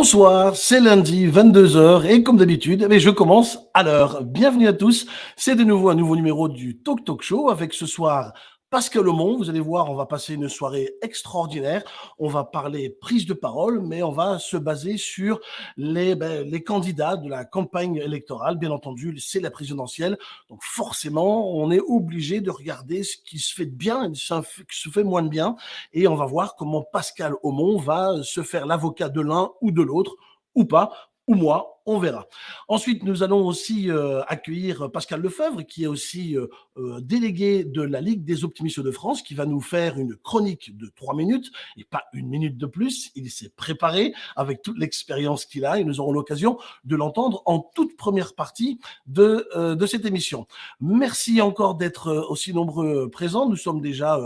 Bonsoir, c'est lundi, 22h, et comme d'habitude, eh je commence à l'heure. Bienvenue à tous, c'est de nouveau un nouveau numéro du Talk Talk Show, avec ce soir Pascal Aumont, vous allez voir, on va passer une soirée extraordinaire. On va parler prise de parole, mais on va se baser sur les, ben, les candidats de la campagne électorale. Bien entendu, c'est la présidentielle. Donc forcément, on est obligé de regarder ce qui se fait de bien et ce qui se fait moins de bien. Et on va voir comment Pascal Aumont va se faire l'avocat de l'un ou de l'autre ou pas ou moi, on verra. Ensuite, nous allons aussi euh, accueillir Pascal Lefebvre, qui est aussi euh, euh, délégué de la Ligue des optimistes de France, qui va nous faire une chronique de trois minutes, et pas une minute de plus. Il s'est préparé avec toute l'expérience qu'il a, et nous aurons l'occasion de l'entendre en toute première partie de, de cette émission. Merci encore d'être aussi nombreux présents. Nous sommes déjà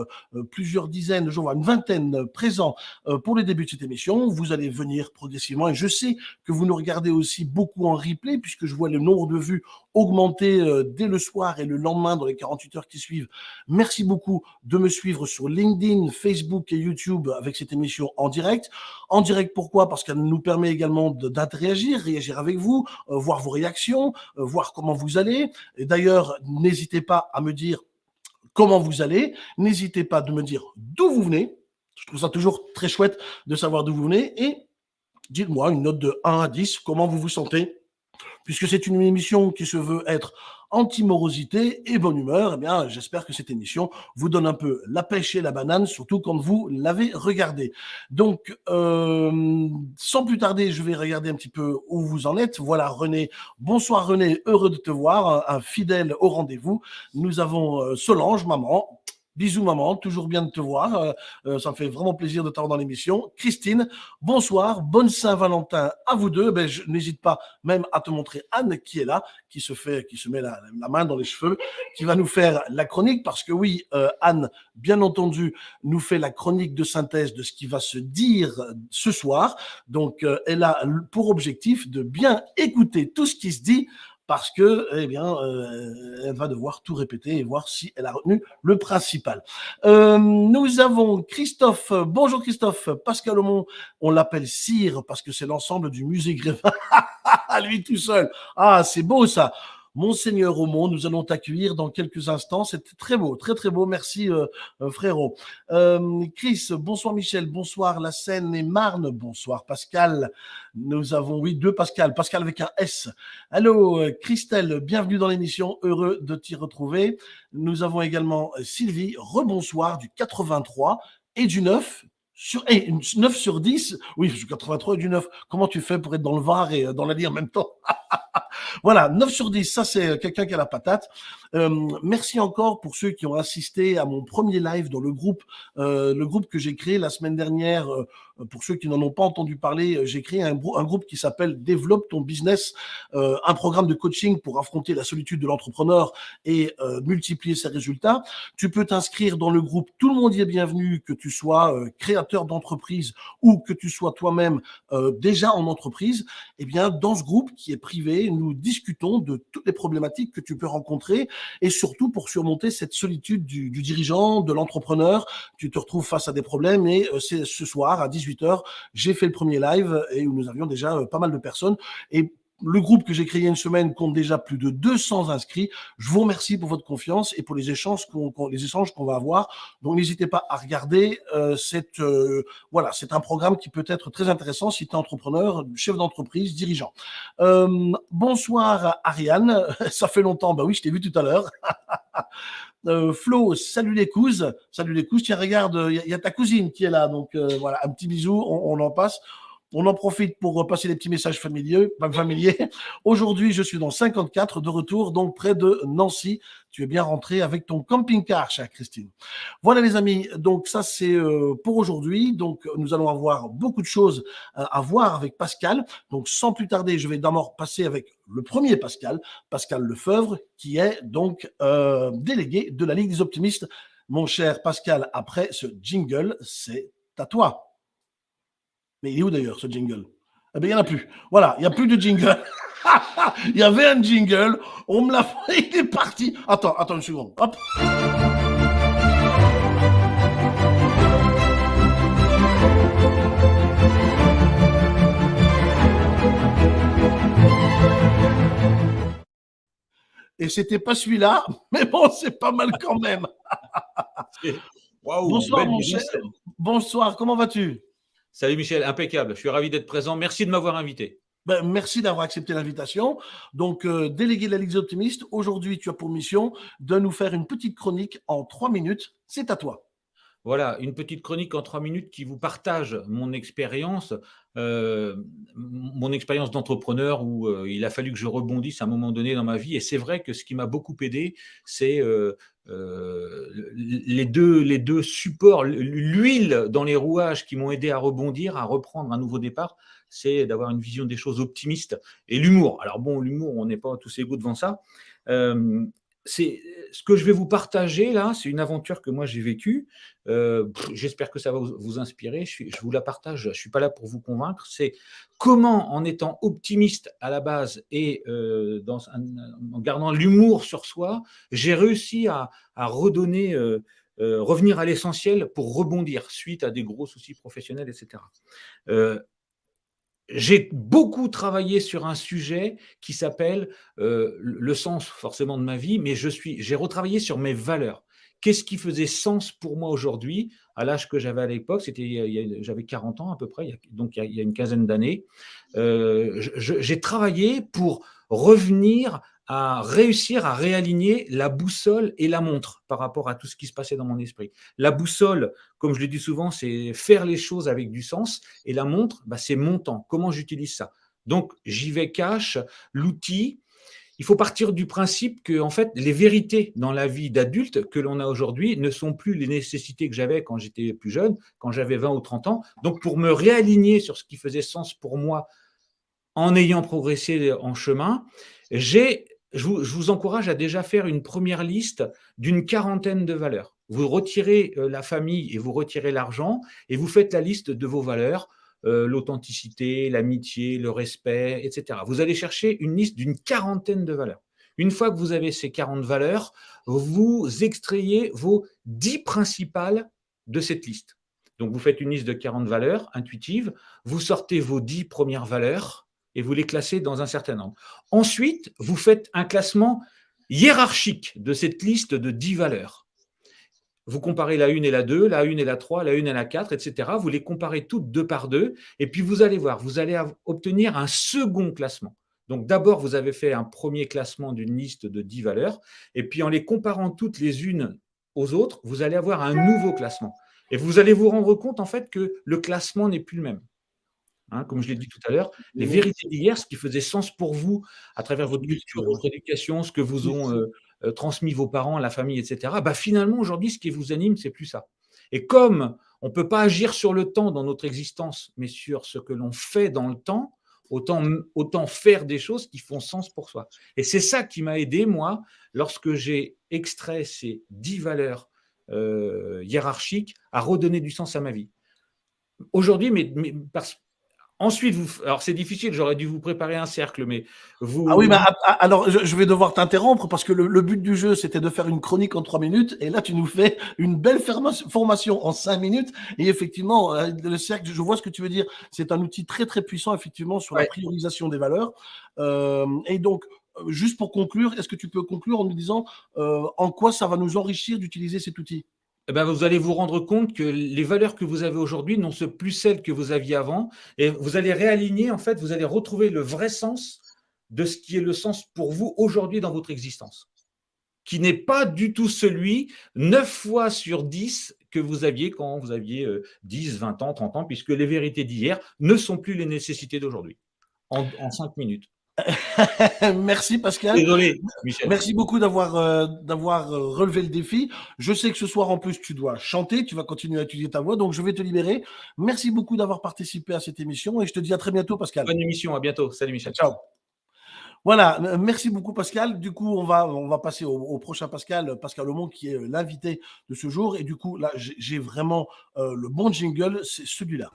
plusieurs dizaines, je vois une vingtaine présents pour le début de cette émission. Vous allez venir progressivement, et je sais que vous nous regardez regardez aussi beaucoup en replay, puisque je vois le nombre de vues augmenter euh, dès le soir et le lendemain dans les 48 heures qui suivent. Merci beaucoup de me suivre sur LinkedIn, Facebook et YouTube avec cette émission en direct. En direct, pourquoi? Parce qu'elle nous permet également d'interagir, réagir avec vous, euh, voir vos réactions, euh, voir comment vous allez. Et d'ailleurs, n'hésitez pas à me dire comment vous allez. N'hésitez pas de me dire d'où vous venez. Je trouve ça toujours très chouette de savoir d'où vous venez. Et dites-moi une note de 1 à 10, comment vous vous sentez? Puisque c'est une émission qui se veut être anti-morosité et bonne humeur, eh bien, j'espère que cette émission vous donne un peu la pêche et la banane, surtout quand vous l'avez regardée. Donc, euh, sans plus tarder, je vais regarder un petit peu où vous en êtes. Voilà, René. Bonsoir, René. Heureux de te voir, un, fidèle au rendez-vous. Nous avons euh, Solange, maman. Bisous maman, toujours bien de te voir. Euh, euh, ça me fait vraiment plaisir de t'avoir dans l'émission. Christine, bonsoir, bonne Saint-Valentin à vous deux. Ben, je n'hésite pas même à te montrer Anne qui est là, qui se fait, qui se met la, main dans les cheveux, qui va nous faire la chronique parce que oui, euh, Anne, bien entendu, nous fait la chronique de synthèse de ce qui va se dire ce soir. Donc, elle a pour objectif de bien écouter tout ce qui se dit parce que, eh bien, euh, elle va devoir tout répéter et voir si elle a retenu le principal. Euh, nous avons Christophe. Bonjour Christophe. Pascal Aumont, on l'appelle Cire parce que c'est l'ensemble du musée Grévin. Lui tout seul. Ah, c'est beau ça. Monseigneur Aumont, nous allons t'accueillir dans quelques instants. C'est très beau, très très beau. Merci euh, euh, frérot. Euh, Chris, bonsoir Michel, bonsoir la Seine et Marne, bonsoir Pascal. Nous avons, oui, deux Pascal, Pascal avec un S. Allô Christelle, bienvenue dans l'émission, heureux de t'y retrouver. Nous avons également Sylvie, rebonsoir du 83 et du 9 sur, et 9 sur 10, oui, 83 et du 9. Comment tu fais pour être dans le Var et dans la ligne en même temps? Voilà, 9 sur 10, ça c'est quelqu'un qui a la patate. Euh, merci encore pour ceux qui ont assisté à mon premier live dans le groupe, euh, le groupe que j'ai créé la semaine dernière. Euh, pour ceux qui n'en ont pas entendu parler, euh, j'ai créé un, groupe qui s'appelle Développe ton business, euh, un programme de coaching pour affronter la solitude de l'entrepreneur et multiplier ses résultats. Tu peux t'inscrire dans le groupe. Tout le monde y est bienvenu, que tu sois créateur d'entreprise ou que tu sois toi-même déjà en entreprise. Eh bien, dans ce groupe qui est privé, nous discutons de toutes les problématiques que tu peux rencontrer et surtout pour surmonter cette solitude du, dirigeant, de l'entrepreneur. Tu te retrouves face à des problèmes et euh, c'est ce soir à 18h, j'ai fait le premier live et où nous avions déjà euh, pas mal de personnes et le groupe que j'ai créé une semaine compte déjà plus de 200 inscrits. Je vous remercie pour votre confiance et pour les échanges qu'on les échanges qu'on va avoir. Donc n'hésitez pas à regarder. Euh, cette, euh, voilà, c'est un programme qui peut être très intéressant si tu es entrepreneur, chef d'entreprise, dirigeant. Euh, bonsoir Ariane, ça fait longtemps. Bah oui, je t'ai vu tout à l'heure. Euh, Flo, salut les cousins, salut les cousins. Tiens, regarde, il y, a ta cousine qui est là, donc euh, voilà, un petit bisou, on, on en passe. On en profite pour passer des petits messages familiers. Aujourd'hui, je suis dans 54 de retour, donc près de Nancy. Tu es bien rentré avec ton camping-car, chère Christine. Voilà les amis, donc ça c'est euh, pour aujourd'hui. Donc nous allons avoir beaucoup de choses euh, à voir avec Pascal. Donc sans plus tarder, je vais d'abord passer avec le premier Pascal, Pascal Lefebvre, qui est donc euh, délégué de la Ligue des optimistes. Mon cher Pascal, après ce jingle, c'est à toi. Mais il est où d'ailleurs ce jingle? Eh bien, il n'y en a plus. Voilà, il n'y a plus de jingle. il y avait un jingle, on me l'a fait, il est parti. Attends, attends une seconde. Hop. Et c'était pas celui-là, mais bon, c'est pas mal quand même. bonsoir, mon cher. Bonsoir, comment vas-tu? Salut Michel, impeccable. Je suis ravi d'être présent. Merci de m'avoir invité. Ben, merci d'avoir accepté l'invitation. Donc, euh, délégué de la Ligue des optimistes, aujourd'hui, tu as pour mission de nous faire une petite chronique en trois minutes. C'est à toi. Voilà, une petite chronique en trois minutes qui vous partage mon expérience, euh, mon expérience d'entrepreneur où euh, il a fallu que je rebondisse à un moment donné dans ma vie. Et c'est vrai que ce qui m'a beaucoup aidé, c'est euh, les, deux, les deux supports, l'huile dans les rouages qui m'ont aidé à rebondir, à reprendre un nouveau départ, c'est d'avoir une vision des choses optimiste et l'humour. Alors bon, l'humour, on n'est pas tous égaux devant ça c'est ce que je vais vous partager là, c'est une aventure que moi j'ai vécue. Euh, j'espère que ça va vous, inspirer. Je, vous la partage. Je ne suis pas là pour vous convaincre. C'est comment, en étant optimiste à la base et euh, en gardant l'humour sur soi, j'ai réussi à, redonner, euh, revenir à l'essentiel pour rebondir suite à des gros soucis professionnels, etc j'ai beaucoup travaillé sur un sujet qui s'appelle euh, le sens forcément de ma vie, mais j'ai retravaillé sur mes valeurs. Qu'est-ce qui faisait sens pour moi aujourd'hui, à l'âge que j'avais à l'époque, c'était, j'avais 40 ans à peu près, donc il y a, une quinzaine d'années. Euh, j'ai travaillé pour revenir à réussir à réaligner la boussole et la montre par rapport à tout ce qui se passait dans mon esprit. La boussole, comme je le dis souvent, c'est faire les choses avec du sens, et la montre, bah, c'est mon temps. Comment j'utilise ça? Donc, j'y vais cash, l'outil. Il faut partir du principe que, en fait, les vérités dans la vie d'adulte que l'on a aujourd'hui ne sont plus les nécessités que j'avais quand j'étais plus jeune, quand j'avais 20 ou 30 ans. Donc, pour me réaligner sur ce qui faisait sens pour moi en ayant progressé en chemin, j'ai je vous, encourage à déjà faire une première liste d'une quarantaine de valeurs. Vous retirez euh, la famille et vous retirez l'argent et vous faites la liste de vos valeurs, euh, l'authenticité, l'amitié, le respect, etc. Vous allez chercher une liste d'une quarantaine de valeurs. Une fois que vous avez ces 40 valeurs, vous extrayez vos 10 principales de cette liste. Donc, vous faites une liste de 40 valeurs intuitives, vous sortez vos 10 premières valeurs, et vous les classez dans un certain ordre. Ensuite, vous faites un classement hiérarchique de cette liste de 10 valeurs. Vous comparez la 1 et la 2, la 1 et la 3, la 1 et la 4, etc. Vous les comparez toutes deux par deux, et puis vous allez voir, vous allez obtenir un second classement. Donc d'abord, vous avez fait un premier classement d'une liste de 10 valeurs, et puis en les comparant toutes les unes aux autres, vous allez avoir un nouveau classement. Et vous allez vous rendre compte en fait que le classement n'est plus le même. Hein, comme je l'ai dit tout à l'heure, les vérités d'hier, ce qui faisait sens pour vous à travers votre culture, votre éducation, ce que vous ont euh, euh, transmis vos parents, la famille, etc. Bah, finalement, aujourd'hui, ce qui vous anime, c'est plus ça. Et comme on ne peut pas agir sur le temps dans notre existence, mais sur ce que l'on fait dans le temps, autant, autant faire des choses qui font sens pour soi. Et c'est ça qui m'a aidé, moi, lorsque j'ai extrait ces dix valeurs euh, hiérarchiques, à redonner du sens à ma vie. Aujourd'hui, mais, mais parce, Ensuite, vous, alors c'est difficile, j'aurais dû vous préparer un cercle, mais vous. Ah oui, bah, ah, ah, alors je vais devoir t'interrompre parce que le, but du jeu c'était de faire une chronique en trois minutes et là tu nous fais une belle formation en cinq minutes et effectivement euh, le cercle, je vois ce que tu veux dire, c'est un outil très très puissant effectivement sur la priorisation des valeurs. Euh, et donc euh, juste pour conclure, est-ce que tu peux conclure en nous disant en quoi ça va nous enrichir d'utiliser cet outil? Eh ben, vous allez vous rendre compte que les valeurs que vous avez aujourd'hui n'ont plus celles que vous aviez avant. Et vous allez réaligner, en fait, vous allez retrouver le vrai sens de ce qui est le sens pour vous aujourd'hui dans votre existence, qui n'est pas du tout celui, 9 fois sur 10, que vous aviez quand vous aviez 10, euh, 20 ans, 30 ans, puisque les vérités d'hier ne sont plus les nécessités d'aujourd'hui, en, 5 minutes. Merci Pascal. Désolé, Michel. Merci beaucoup d'avoir euh, d'avoir euh, relevé le défi. Je sais que ce soir en plus tu dois chanter, tu vas continuer à étudier ta voix, donc je vais te libérer. Merci beaucoup d'avoir participé à cette émission et je te dis à très bientôt Pascal. Bonne émission, à bientôt. Salut Michel. Ciao. Voilà, merci beaucoup Pascal. Du coup, on va, on va passer au, prochain Pascal, Pascal Aumont, qui est l'invité de ce jour. Et du coup, là, j'ai vraiment euh, le bon jingle, c'est celui-là.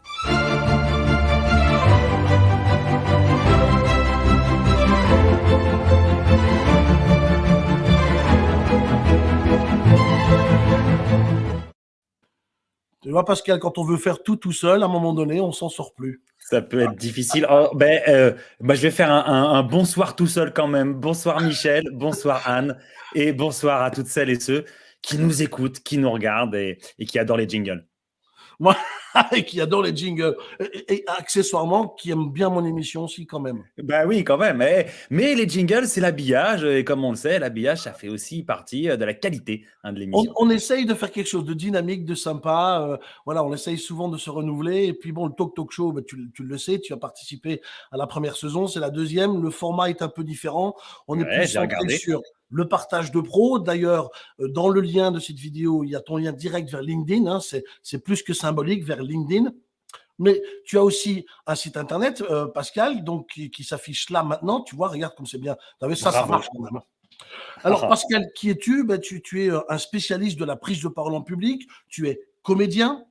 Tu vois, Pascal, quand on veut faire tout tout seul, à un moment donné, on s'en sort plus. Ça peut être difficile. Oh, ben, euh, bah, je vais faire un, bonsoir tout seul quand même. Bonsoir Michel, bonsoir Anne et bonsoir à toutes celles et ceux qui nous écoutent, qui nous regardent et qui adorent les jingles. Moi, et qui adore les jingles. Et, accessoirement, qui aime bien mon émission aussi, quand même. Ben oui, quand même. Mais, mais les jingles, c'est l'habillage. Et comme on le sait, l'habillage, ça fait aussi partie euh, de la qualité hein, de l'émission. On, essaye de faire quelque chose de dynamique, de sympa. Euh, voilà, on essaye souvent de se renouveler. Et puis, bon, le Talk Talk Show, ben, tu, le sais, tu as participé à la première saison. C'est la deuxième. Le format est un peu différent. On est plus centré sur le partage de pros. D'ailleurs, euh, dans le lien de cette vidéo, il y a ton lien direct vers LinkedIn. Hein, c'est plus que symbolique vers LinkedIn. Mais tu as aussi un site internet, euh, Pascal, donc qui, s'affiche là maintenant. Tu vois, regarde comme c'est bien. Vu, ça, ça marche quand même. Alors, Pascal, qui es-tu? Ben, tu, tu es euh, un spécialiste de la prise de parole en public. Tu es comédien,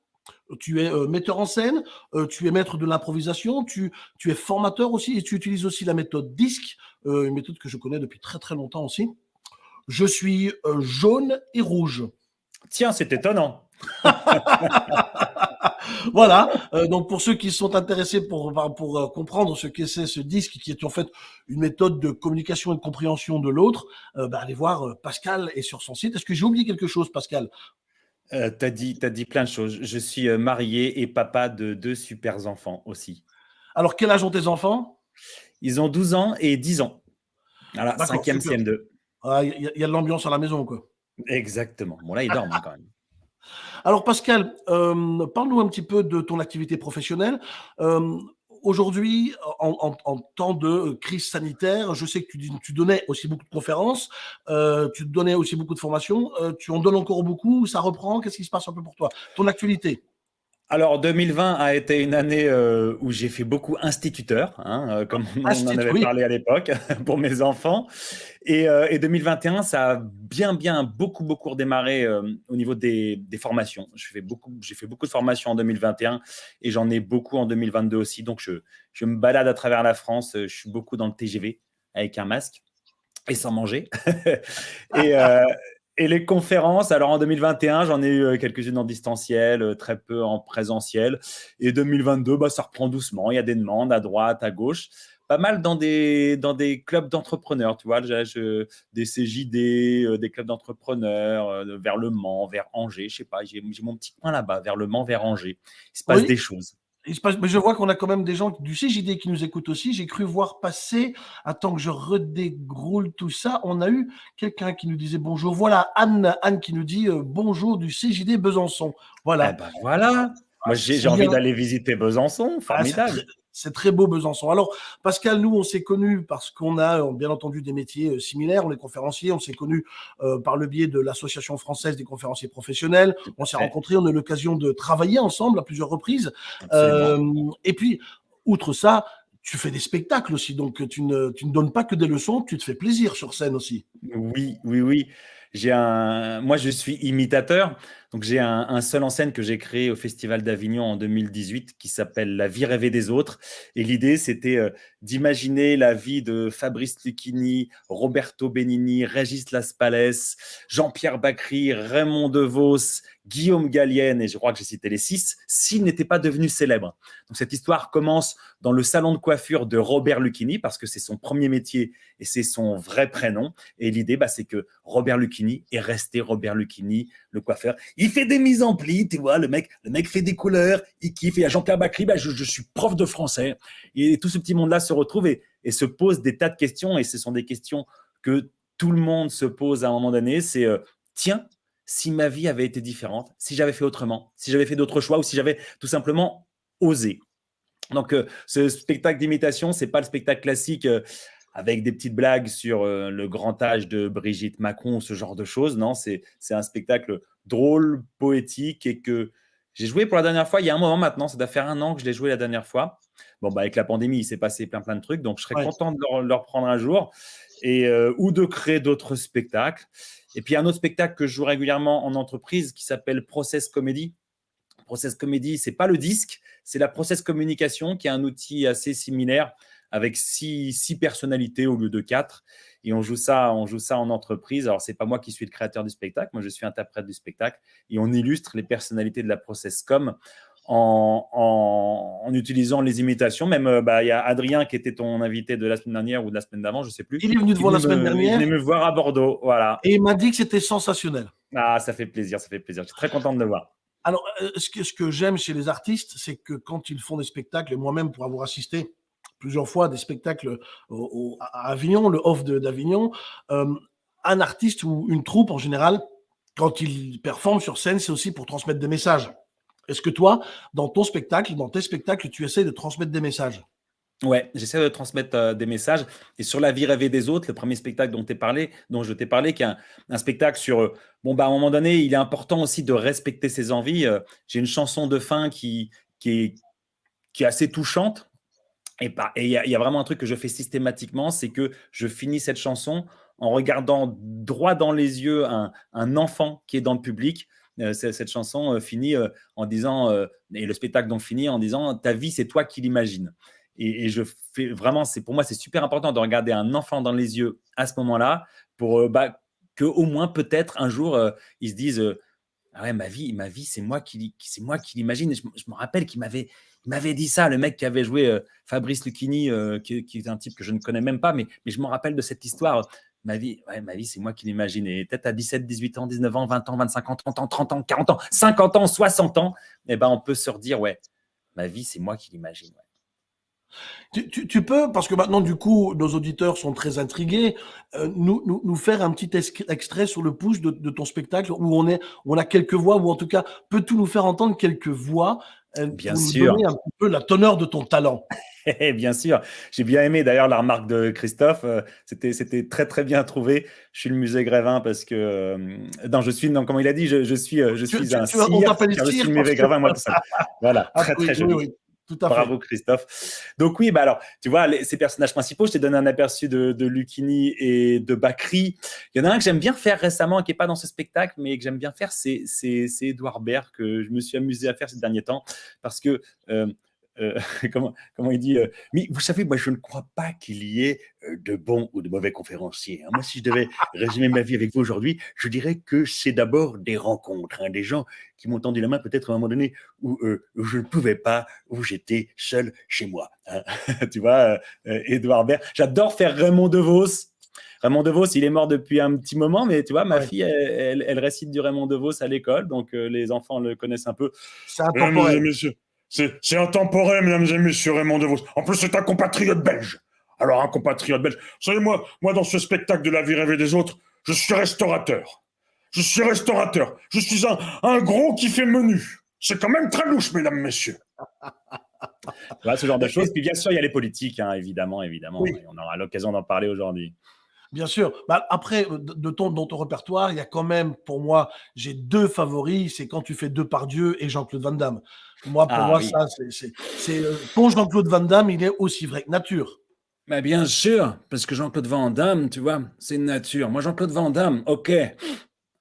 tu es metteur en scène, tu es maître de l'improvisation, tu, tu, es formateur aussi et tu utilises aussi la méthode DISC, une méthode que je connais depuis très très longtemps aussi. Je suis euh, jaune et rouge. Tiens, c'est étonnant. voilà. Euh, donc pour ceux qui sont intéressés pour pour euh, comprendre ce que c'est ce disque, qui est en fait une méthode de communication et de compréhension de l'autre, bah, allez voir Pascal est sur son site. Est-ce que j'ai oublié quelque chose, Pascal? Tu as dit, as dit plein de choses. Je suis marié et papa de deux super enfants aussi. Alors, quel âge ont tes enfants? Ils ont 12 ans et 10 ans. Voilà, 5e CM2. Ah, il y, a de l'ambiance à la maison, quoi. Exactement. Bon, là, ils dorment quand même. Alors, Pascal, euh, parle-nous un petit peu de ton activité professionnelle. Euh, aujourd'hui, en, temps de crise sanitaire, je sais que tu, tu donnais aussi beaucoup de conférences, euh, tu donnais aussi beaucoup de formations. tu en donnes encore beaucoup Ça reprend? Qu'est-ce qui se passe un peu pour toi? Ton actualité? Alors 2020 a été une année euh, où j'ai fait beaucoup instituteur, hein, euh, comme on, en avait parlé à l'époque pour mes enfants. Et, euh, et, 2021, ça a bien, bien, beaucoup, beaucoup redémarré au niveau des, des formations. J'ai fait, beaucoup, fait beaucoup de formations en 2021 et j'en ai beaucoup en 2022 aussi. Donc je, je me balade à travers la France. Je suis beaucoup dans le TGV avec un masque et sans manger. et, et les conférences, alors en 2021, j'en ai eu euh, quelques-unes en distanciel, euh, très peu en présentiel. Et 2022, bah, ça reprend doucement. Il y a des demandes à droite, à gauche. Pas mal dans des, dans des clubs d'entrepreneurs, tu vois, je, des CJD, euh, des clubs d'entrepreneurs, vers Le Mans, vers Angers, je sais pas, j'ai mon petit coin là-bas, vers Le Mans, vers Angers. Il se passe des choses mais je vois qu'on a quand même des gens du CJD qui nous écoutent aussi. J'ai cru voir passer, attends que je redégroule tout ça, on a eu quelqu'un qui nous disait bonjour. Voilà, Anne, Anne qui nous dit euh, bonjour du CJD Besançon. Voilà. Eh ben voilà. Moi, j'ai envie d'aller visiter Besançon. Ah, Formidable. C'est très beau Besançon. Alors, Pascal, nous, on s'est connus parce qu'on a euh, bien entendu des métiers euh, similaires. On est conférenciers. On s'est connus euh, par le biais de l'Association française des conférenciers professionnels. On s'est rencontrés. On a eu l'occasion de travailler ensemble à plusieurs reprises. et puis, outre ça, tu fais des spectacles aussi. Donc, tu ne, tu ne donnes pas que des leçons. Tu te fais plaisir sur scène aussi. Oui, oui, oui. J'ai un, moi, je suis imitateur. Donc, j'ai un, seul en scène que j'ai créé au Festival d'Avignon en 2018 qui s'appelle La vie rêvée des autres. Et l'idée, c'était euh, d'imaginer la vie de Fabrice Lucchini, Roberto Benigni, Régis Laspalès, Jean-Pierre Bacry, Raymond DeVos, Guillaume Gallienne, et je crois que j'ai cité les six, s'ils n'étaient pas devenus célèbres. Donc, cette histoire commence dans le salon de coiffure de Robert Lucchini parce que c'est son premier métier et c'est son vrai prénom. Et l'idée, bah, c'est que Robert Lucchini est resté Robert Lucchini, le coiffeur. Il fait des mises en pli, tu vois, le mec, le mec fait des couleurs, il kiffe. Et à Jean-Pierre Bacry, bah, je, suis prof de français. Et tout ce petit monde-là se retrouve et, se pose des tas de questions. Et ce sont des questions que tout le monde se pose à un moment donné. C'est, euh, tiens, si ma vie avait été différente, si j'avais fait autrement, si j'avais fait d'autres choix ou si j'avais tout simplement osé. Donc, euh, ce spectacle d'imitation, c'est pas le spectacle classique euh, avec des petites blagues sur euh, le grand âge de Brigitte Macron, ce genre de choses. Non, c'est un spectacle drôle, poétique et que j'ai joué pour la dernière fois il y a un moment maintenant. Ça doit faire un an que je l'ai joué la dernière fois. Bon, bah, avec la pandémie, il s'est passé plein plein de trucs, donc je serais content de le, reprendre un jour et euh, ou de créer d'autres spectacles. Et puis un autre spectacle que je joue régulièrement en entreprise qui s'appelle Process Comedy. Process Comedy, c'est pas le disque, c'est la process communication qui est un outil assez similaire avec six, six, personnalités au lieu de quatre. Et on joue ça, on joue ça en entreprise. Alors, c'est pas moi qui suis le créateur du spectacle, moi je suis interprète du spectacle. Et on illustre les personnalités de la process com en, en, utilisant les imitations. Même, euh, bah, il y a Adrien qui était ton invité de la semaine dernière ou de la semaine d'avant, je ne sais plus. Il est venu te voir la semaine dernière. Il est venu me voir à Bordeaux, voilà. Et il m'a dit que c'était sensationnel. Ah, ça fait plaisir, ça fait plaisir. Je suis très content de le voir. Alors, euh, ce que, ce que j'aime chez les artistes, c'est que quand ils font des spectacles, et moi-même pour avoir assisté plusieurs fois à des spectacles à Avignon, le off d'Avignon, euh, un artiste ou une troupe en général, quand il performe sur scène, c'est aussi pour transmettre des messages. Est-ce que toi, dans ton spectacle, dans tes spectacles, tu essaies de transmettre des messages? Ouais, j'essaie de transmettre euh, des messages. Et sur la vie rêvée des autres, le premier spectacle dont, je t'ai parlé, qui est un, spectacle sur, euh, bon, bah, à un moment donné, il est important aussi de respecter ses envies. Euh, j'ai une chanson de fin qui, est, assez touchante. Et il y, y, a vraiment un truc que je fais systématiquement, c'est que je finis cette chanson en regardant droit dans les yeux un, enfant qui est dans le public cette chanson euh, finit euh, en disant, et le spectacle donc finit en disant, ta vie, c'est toi qui l'imagines. Et, je fais vraiment, c'est pour moi, c'est super important de regarder un enfant dans les yeux à ce moment-là pour bah, que au moins peut-être un jour ils se disent ah ouais ma vie ma vie c'est moi qui c'est moi qui l'imagine je, me rappelle qu'il m'avait m'avait dit ça le mec qui avait joué Fabrice Lucchini qui, qui, est un type que je ne connais même pas mais mais je me rappelle de cette histoire ma vie, c'est moi qui l'imagine. Et peut-être à 17, 18 ans, 19 ans, 20 ans, 25 ans, 30 ans, 30 ans, 40 ans, 50 ans, 60 ans, eh ben, on peut se redire, ouais, ma vie, c'est moi qui l'imagine. Tu, peux, parce que maintenant, du coup, nos auditeurs sont très intrigués, euh, nous, faire un petit extrait sur le push de, ton spectacle où on, est, où on a quelques voix, ou en tout cas, peux-tu nous faire entendre quelques voix Bien pour sûr. Nous donner un peu la teneur de ton talent bien sûr, j'ai bien aimé d'ailleurs la remarque de Christophe. Euh, c'était, c'était très très bien trouvé. Je suis le musée Grévin parce que euh, non, je suis non, comment il a dit, je, je suis je suis un cire, je suis le musée Grévin moi tout ça. Voilà, ah très très joli. Tout à Bravo Christophe. Donc oui, bah alors, tu vois, ces personnages principaux, je t'ai donné un aperçu de, de Lucchini et de Bakri. Il y en a un que j'aime bien faire récemment, qui n'est pas dans ce spectacle, mais que j'aime bien faire, c'est Edouard Baird, que je me suis amusé à faire ces derniers temps, parce que euh, euh, comment, comment il dit euh, Mais vous savez, moi, je ne crois pas qu'il y ait euh, de bons ou de mauvais conférenciers. Hein. Moi, si je devais résumer ma vie avec vous aujourd'hui, je dirais que c'est d'abord des rencontres, hein, des gens qui m'ont tendu la main peut-être à un moment donné où, je ne pouvais pas, où j'étais seul chez moi. Hein. tu vois, Edouard Baird. J'adore faire Raymond DeVos. Raymond DeVos, il est mort depuis un petit moment, mais tu vois, ma fille, elle, récite du Raymond DeVos à l'école, donc les enfants le connaissent un peu. C'est important. Monsieur, c'est intemporel, mesdames et messieurs, Raymond DeVos. En plus, c'est un compatriote belge. Alors, un compatriote belge. Vous savez, moi, moi, dans ce spectacle de la vie rêvée des autres, je suis restaurateur. Je suis restaurateur. Je suis un, un gros qui fait menu. C'est quand même très louche, mesdames, messieurs. voilà, ce genre de choses. Puis bien sûr, il y a les politiques, hein, évidemment, évidemment. on aura l'occasion d'en parler aujourd'hui. Bien sûr. Bah, après, de ton, dans ton répertoire, il y a quand même, pour moi, j'ai deux favoris. C'est quand tu fais deux par Dieu et Jean-Claude Van Damme. Moi, pour ah moi, ça, c'est. Euh, pour Jean-Claude Van Damme, il est aussi vrai que nature. Mais bien sûr, parce que Jean-Claude Van Damme, tu vois, c'est nature. Moi, Jean-Claude Van Damme, ok.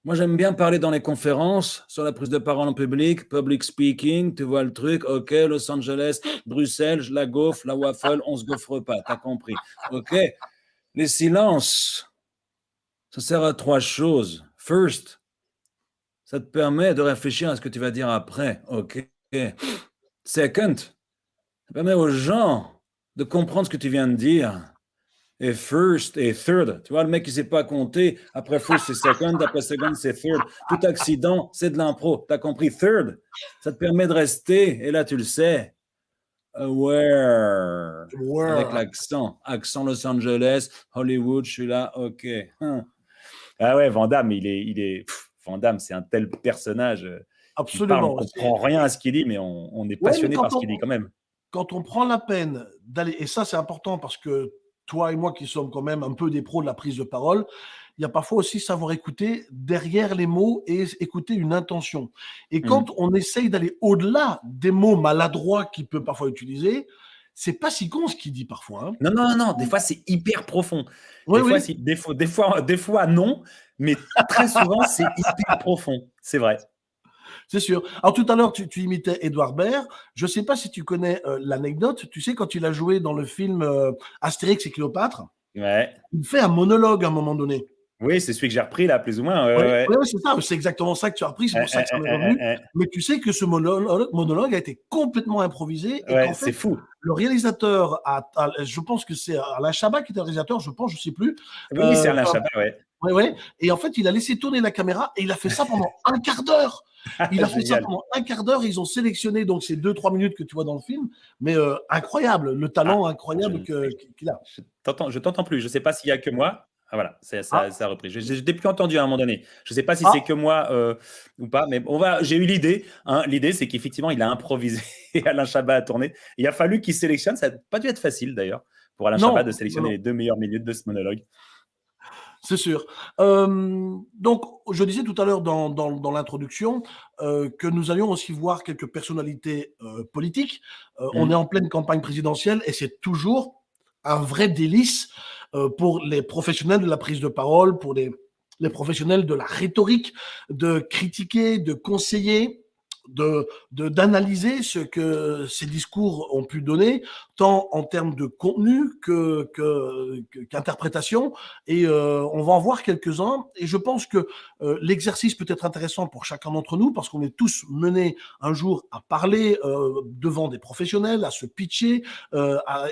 Moi, j'aime bien parler dans les conférences, sur la prise de parole en public, public speaking, tu vois le truc, ok, Los Angeles, Bruxelles, je la gaufre, la waffle, on se gaufre pas, t'as compris. Ok, les silences, ça sert à trois choses. First, ça te permet de réfléchir à ce que tu vas dire après, ok. Second, ça permet aux gens de comprendre ce que tu viens de dire. Et first et third, tu vois, le mec qui ne sait pas compter, après first c'est second, après second c'est third. Tout accident, c'est de l'impro. Tu as compris? Third, ça te permet de rester, et là tu le sais, aware, avec l'accent, accent Los Angeles, Hollywood, je suis là, ok. Hein. Ah ouais, Vandame, il est, il est, Vandame, c'est un tel personnage. Euh, Absolument. on ne comprend rien à ce qu'il dit, mais on, est passionné par ce qu'il dit quand même. Quand on prend la peine d'aller, et ça c'est important parce que toi et moi qui sommes quand même un peu des pros de la prise de parole, il y a parfois aussi savoir écouter derrière les mots et écouter une intention. Et quand mmh. on essaye d'aller au-delà des mots maladroits qu'il peut parfois utiliser, c'est pas si con ce qu'il dit parfois. Hein. Non, non, non, des fois c'est hyper profond. des, Fois, des, fois, des, fois, des fois non, mais très souvent c'est hyper profond, c'est vrai. C'est sûr. Alors tout à l'heure, tu, imitais Edouard Baird. Je ne sais pas si tu connais euh, l'anecdote. Tu sais, quand il a joué dans le film euh, Astérix et Cléopâtre, ouais. il fait un monologue à un moment donné. Oui, c'est celui que j'ai repris là, plus ou moins. Ouais, c'est ça, c'est exactement ça que tu as repris, c'est pour ça que ça m'est revenu. Mais tu sais que ce monologue, monologue a été complètement improvisé. Ouais, c'est fou. Le réalisateur, a, je pense que c'est Alain Chabat qui était le réalisateur, je pense, je ne sais plus. Oui, c'est Alain euh, Chabat, ouais. Ouais, ouais. Et en fait, il a laissé tourner la caméra et il a fait ça pendant un quart d'heure. Il a fait ça pendant un quart d'heure. Ils ont sélectionné donc ces deux trois minutes que tu vois dans le film, mais euh, incroyable, le talent ah, incroyable qu'il a. Je t'entends plus. Je ne sais pas s'il y a que moi. Ah voilà, ça, ça, ah. a repris. Je n'ai plus entendu à un moment donné. Je ne sais pas si c'est ah. que moi euh, ou pas, mais on va. J'ai eu l'idée. Hein. L'idée, c'est qu'effectivement, il a improvisé et Alain Chabat a tourné. Il a fallu qu'il sélectionne. Ça n'a pas dû être facile d'ailleurs pour Alain Chabat de sélectionner les deux meilleures minutes de ce monologue. C'est sûr. Euh, donc, je disais tout à l'heure dans, dans, l'introduction euh, que nous allions aussi voir quelques personnalités politiques. On mmh. est en pleine campagne présidentielle et c'est toujours un vrai délice pour les professionnels de la prise de parole, pour les, les professionnels de la rhétorique, de critiquer, de conseiller, de d'analyser ce que ces discours ont pu donner, tant en termes de contenu que qu'interprétation. et euh, on va en voir quelques-uns. Et je pense que euh, l'exercice peut être intéressant pour chacun d'entre nous parce qu'on est tous menés un jour à parler euh, devant des professionnels, à se pitcher.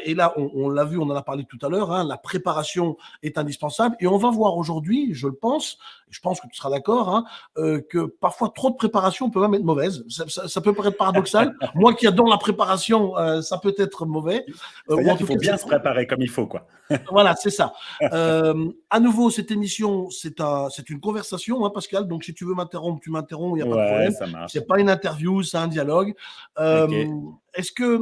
et là, on, l'a vu, on en a parlé tout à l'heure. Hein, la préparation est indispensable. Et on va voir aujourd'hui, je le pense, je pense que tu seras d'accord, hein, que parfois trop de préparation peut même être mauvaise ça, peut paraître paradoxal. Moi qui adore la préparation, euh, ça peut être mauvais. Euh, il faut bien se préparer comme il faut, quoi. voilà, c'est ça. Euh, à nouveau, cette émission, c'est un, une conversation, hein, Pascal. Donc, si tu veux m'interrompre, tu m'interromps, il n'y a pas de problème. C'est pas une interview, c'est un dialogue. Est-ce que,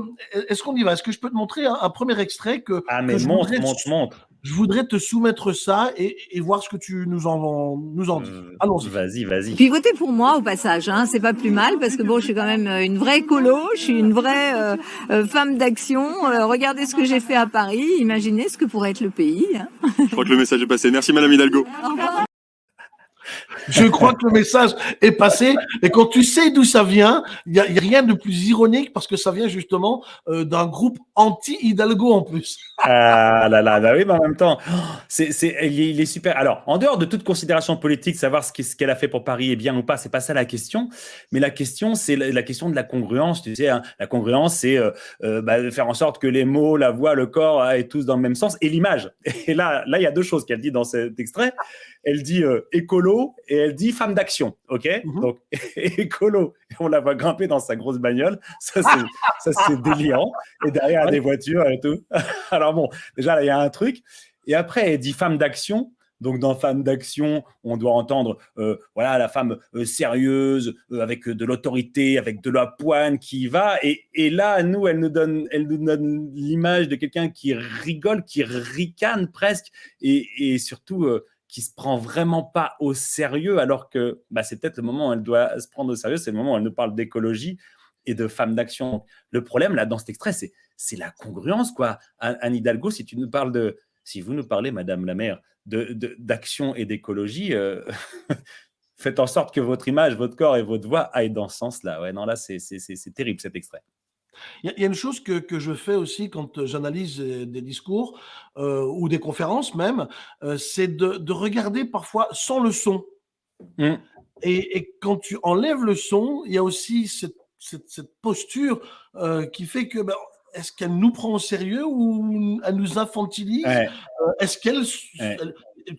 est-ce qu'on y va? Est-ce que je peux te montrer un, premier extrait que Ah mais montre, montre, montre je voudrais te soumettre ça et, et, voir ce que tu nous en, nous en dis. Euh, Allons-y. Vas-y, vas-y. Puis votez pour moi au passage, hein, c'est pas plus mal parce que bon, je suis quand même euh, une vraie colo, je suis une vraie euh, euh femme d'action. regardez ce que j'ai fait à Paris, imaginez ce que pourrait être le pays. Hein. Je crois que le message est passé. Merci Madame Hidalgo. Je crois que le message est passé. Et quand tu sais d'où ça vient, il n'y a, rien de plus ironique parce que ça vient justement euh, d'un groupe anti-Hidalgo en plus. Ah là là, bah oui, mais en même temps, c'est, c'est, il, est, super. Alors, en dehors de toute considération politique, savoir ce, qu'elle a fait pour Paris est bien ou pas, c'est pas ça la question. Mais la question, c'est la, question de la congruence. Tu sais, hein. la congruence, c'est euh, euh bah, faire en sorte que les mots, la voix, le corps aient tous dans le même sens et l'image. Et là, là, il y a deux choses qu'elle dit dans cet extrait elle dit euh, écolo et elle dit femme d'action, ok? Mhm. Donc écolo, on la voit grimper dans sa grosse bagnole, ça c'est délirant, et derrière des voitures et tout. Alors bon, déjà là il y a un truc, et après elle dit femme d'action. Donc dans femme d'action, on doit entendre euh, voilà la femme euh, sérieuse avec de l'autorité, avec de la poigne qui va. Et, et, là, nous, elle nous donne, elle nous donne l'image de quelqu'un qui rigole, qui ricane presque, et, et surtout qui se prend vraiment pas au sérieux, alors que bah, c'est peut-être le moment où elle doit se prendre au sérieux, c'est le moment où elle nous parle d'écologie et de femmes d'action. Le problème, là, dans cet extrait, c'est la congruence, quoi. Anne Hidalgo, si tu nous parles de, si vous nous parlez, Madame la maire, d'action de, et d'écologie, euh, faites en sorte que votre image, votre corps et votre voix aillent dans ce sens-là. Ouais, non, là, c'est terrible, cet extrait. Il y, a une chose que, que, je fais aussi quand euh, j'analyse euh, des discours euh, ou des conférences même, c'est de, de, regarder parfois sans le son. Mmh. Et, et, quand tu enlèves le son, il y a aussi cette, cette, cette posture qui fait que ben, est-ce qu'elle nous prend au sérieux ou elle nous infantilise? Est-ce qu'elle,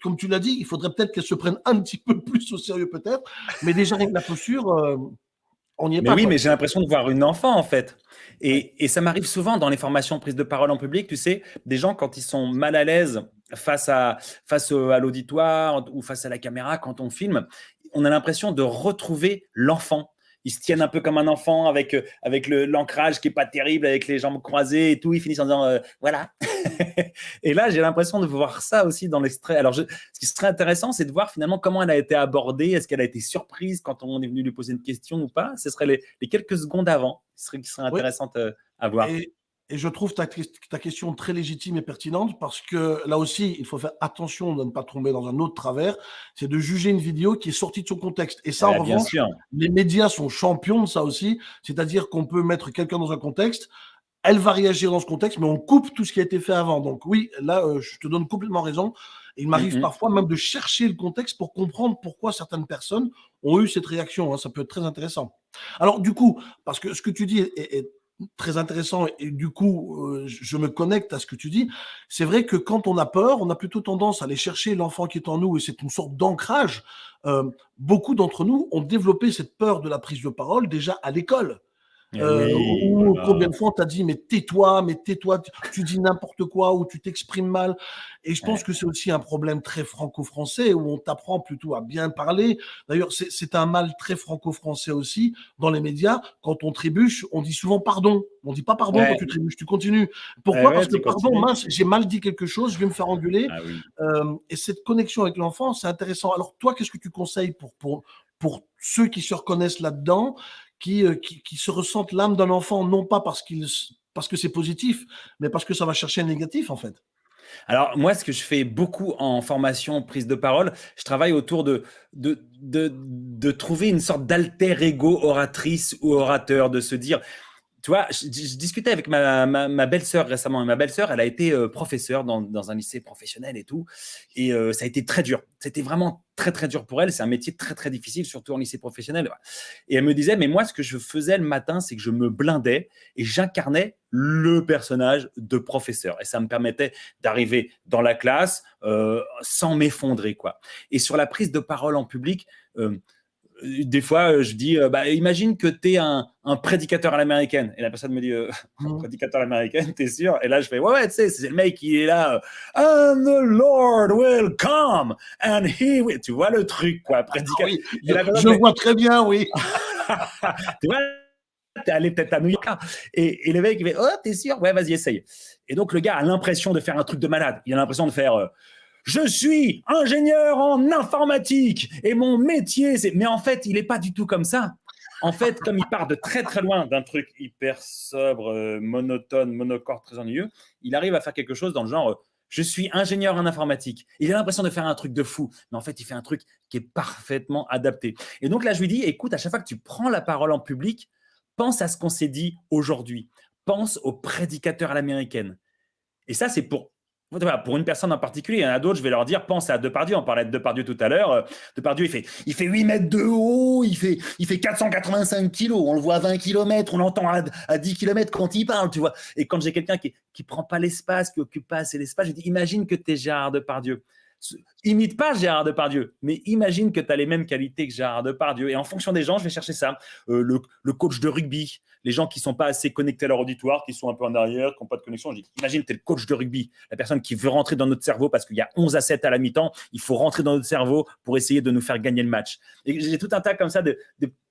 comme tu l'as dit, il faudrait peut-être qu'elle se prenne un petit peu plus au sérieux peut-être, mais déjà avec la posture, on n'y est mais Oui, mais j'ai l'impression de voir une enfant en fait. Et, ça m'arrive souvent dans les formations prise de parole en public, tu sais, des gens quand ils sont mal à l'aise face à, face à l'auditoire ou face à la caméra quand on filme, on a l'impression de retrouver l'enfant ils se tiennent un peu comme un enfant avec, euh, avec l'ancrage qui est pas terrible, avec les jambes croisées et tout. Ils finissent en disant euh, voilà. et là, j'ai l'impression de voir ça aussi dans l'extrait. Alors, ce qui serait intéressant, c'est de voir finalement comment elle a été abordée. Est-ce qu'elle a été surprise quand on est venu lui poser une question ou pas? Ce serait les, quelques secondes avant qui seraient, qui seraient intéressantes euh, à voir. Et je trouve ta, ta, question très légitime et pertinente parce que là aussi, il faut faire attention de ne pas tomber dans un autre travers, c'est de juger une vidéo qui est sortie de son contexte. Et ça, en revanche, les médias sont champions de ça aussi, c'est-à-dire qu'on peut mettre quelqu'un dans un contexte, elle va réagir dans ce contexte, mais on coupe tout ce qui a été fait avant. Donc oui, là, euh, je te donne complètement raison. il m'arrive Mhm. parfois même de chercher le contexte pour comprendre pourquoi certaines personnes ont eu cette réaction. hein. Ça peut être très intéressant. Alors, du coup, parce que ce que tu dis est très intéressant et du coup, euh, je me connecte à ce que tu dis. C'est vrai que quand on a peur, on a plutôt tendance à aller chercher l'enfant qui est en nous et c'est une sorte d'ancrage. Euh, beaucoup d'entre nous ont développé cette peur de la prise de parole déjà à l'école. Eh Euh, oui, ou voilà. combien de fois on t'a dit mais tais-toi, mais tais-toi, tu, tu dis n'importe quoi ou tu t'exprimes mal. Et je pense que c'est aussi un problème très franco-français où on t'apprend plutôt à bien parler. D'ailleurs, c'est un mal très franco-français aussi dans les médias. Quand on trébuche, on dit souvent pardon. On dit pas pardon Ouais. quand tu trébuches, tu continues. Pourquoi? Ouais, ouais, Parce que pardon, continues. mince, j'ai mal dit quelque chose, je vais me faire engueuler. Ah oui. Euh, et cette connexion avec l'enfant, c'est intéressant. Alors, toi, qu'est-ce que tu conseilles pour, pour, pour ceux qui se reconnaissent là-dedans, qui, euh, qui, qui se ressentent l'âme d'un enfant, non pas parce, parce que c'est positif, mais parce que ça va chercher un négatif, en fait. Alors, moi, ce que je fais beaucoup en formation, prise de parole, je travaille autour de, de, de trouver une sorte d'alter ego oratrice ou orateur, de se dire, tu vois, je, discutais avec ma, belle-sœur récemment, ma belle-sœur, elle a été euh, professeure dans, un lycée professionnel et tout, et euh, ça a été très dur. C'était vraiment très, très dur pour elle. C'est un métier très, très difficile, surtout en lycée professionnel. Et elle me disait, mais moi, ce que je faisais le matin, c'est que je me blindais et j'incarnais le personnage de professeur. Et ça me permettait d'arriver dans la classe euh, sans m'effondrer, quoi. Et sur la prise de parole en public, des fois, euh, je dis, euh, bah, imagine que tu es un, un, prédicateur à l'américaine. Et la personne me dit, euh, mmh. prédicateur à l'américaine, t'es sûr? Et là, je fais, ouais, ouais, tu sais, c'est le mec qui est là. And the Lord will come and he will. Tu vois le truc, quoi, prédicateur. Ah, oui, je, je vois très bien, oui. tu vois T'es allé peut-être à New York. Et, et, le mec, il fait, oh, t'es sûr? Ouais, vas-y, essaye. Et donc, le gars a l'impression de faire un truc de malade. Il a l'impression de faire. Euh, je suis ingénieur en informatique et mon métier, c'est. Mais en fait, il n'est pas du tout comme ça. En fait, comme il part de très très loin d'un truc hyper sobre, euh, monotone, monocorde, très ennuyeux, il arrive à faire quelque chose dans le genre euh, je suis ingénieur en informatique. Il a l'impression de faire un truc de fou, mais en fait, il fait un truc qui est parfaitement adapté. Et donc là, je lui dis écoute, à chaque fois que tu prends la parole en public, pense à ce qu'on s'est dit aujourd'hui. Pense au prédicateur à l'américaine. Et ça, c'est pour pour une personne en particulier, il y en a d'autres, je vais leur dire, pense à Depardieu, on parlait de Depardieu tout à l'heure, Depardieu, il fait, il fait 8 mètres de haut, il fait, il fait 485 kilos, on le voit à 20 km, on l'entend à, à, 10 km quand il parle, tu vois. Et quand j'ai quelqu'un qui ne prend pas l'espace, qui occupe pas assez l'espace, je dis, imagine que tu es Gérard Depardieu. Imite pas Gérard Depardieu, mais imagine que tu as les mêmes qualités que Gérard Depardieu. Et en fonction des gens, je vais chercher ça. Euh, le, coach de rugby, les gens qui sont pas assez connectés à leur auditoire, qui sont un peu en arrière, qui n'ont pas de connexion. Je dis, imagine, tu es le coach de rugby, la personne qui veut rentrer dans notre cerveau parce qu'il y a 11 à 7 à la mi-temps. Il faut rentrer dans notre cerveau pour essayer de nous faire gagner le match. Et j'ai tout un tas comme ça de,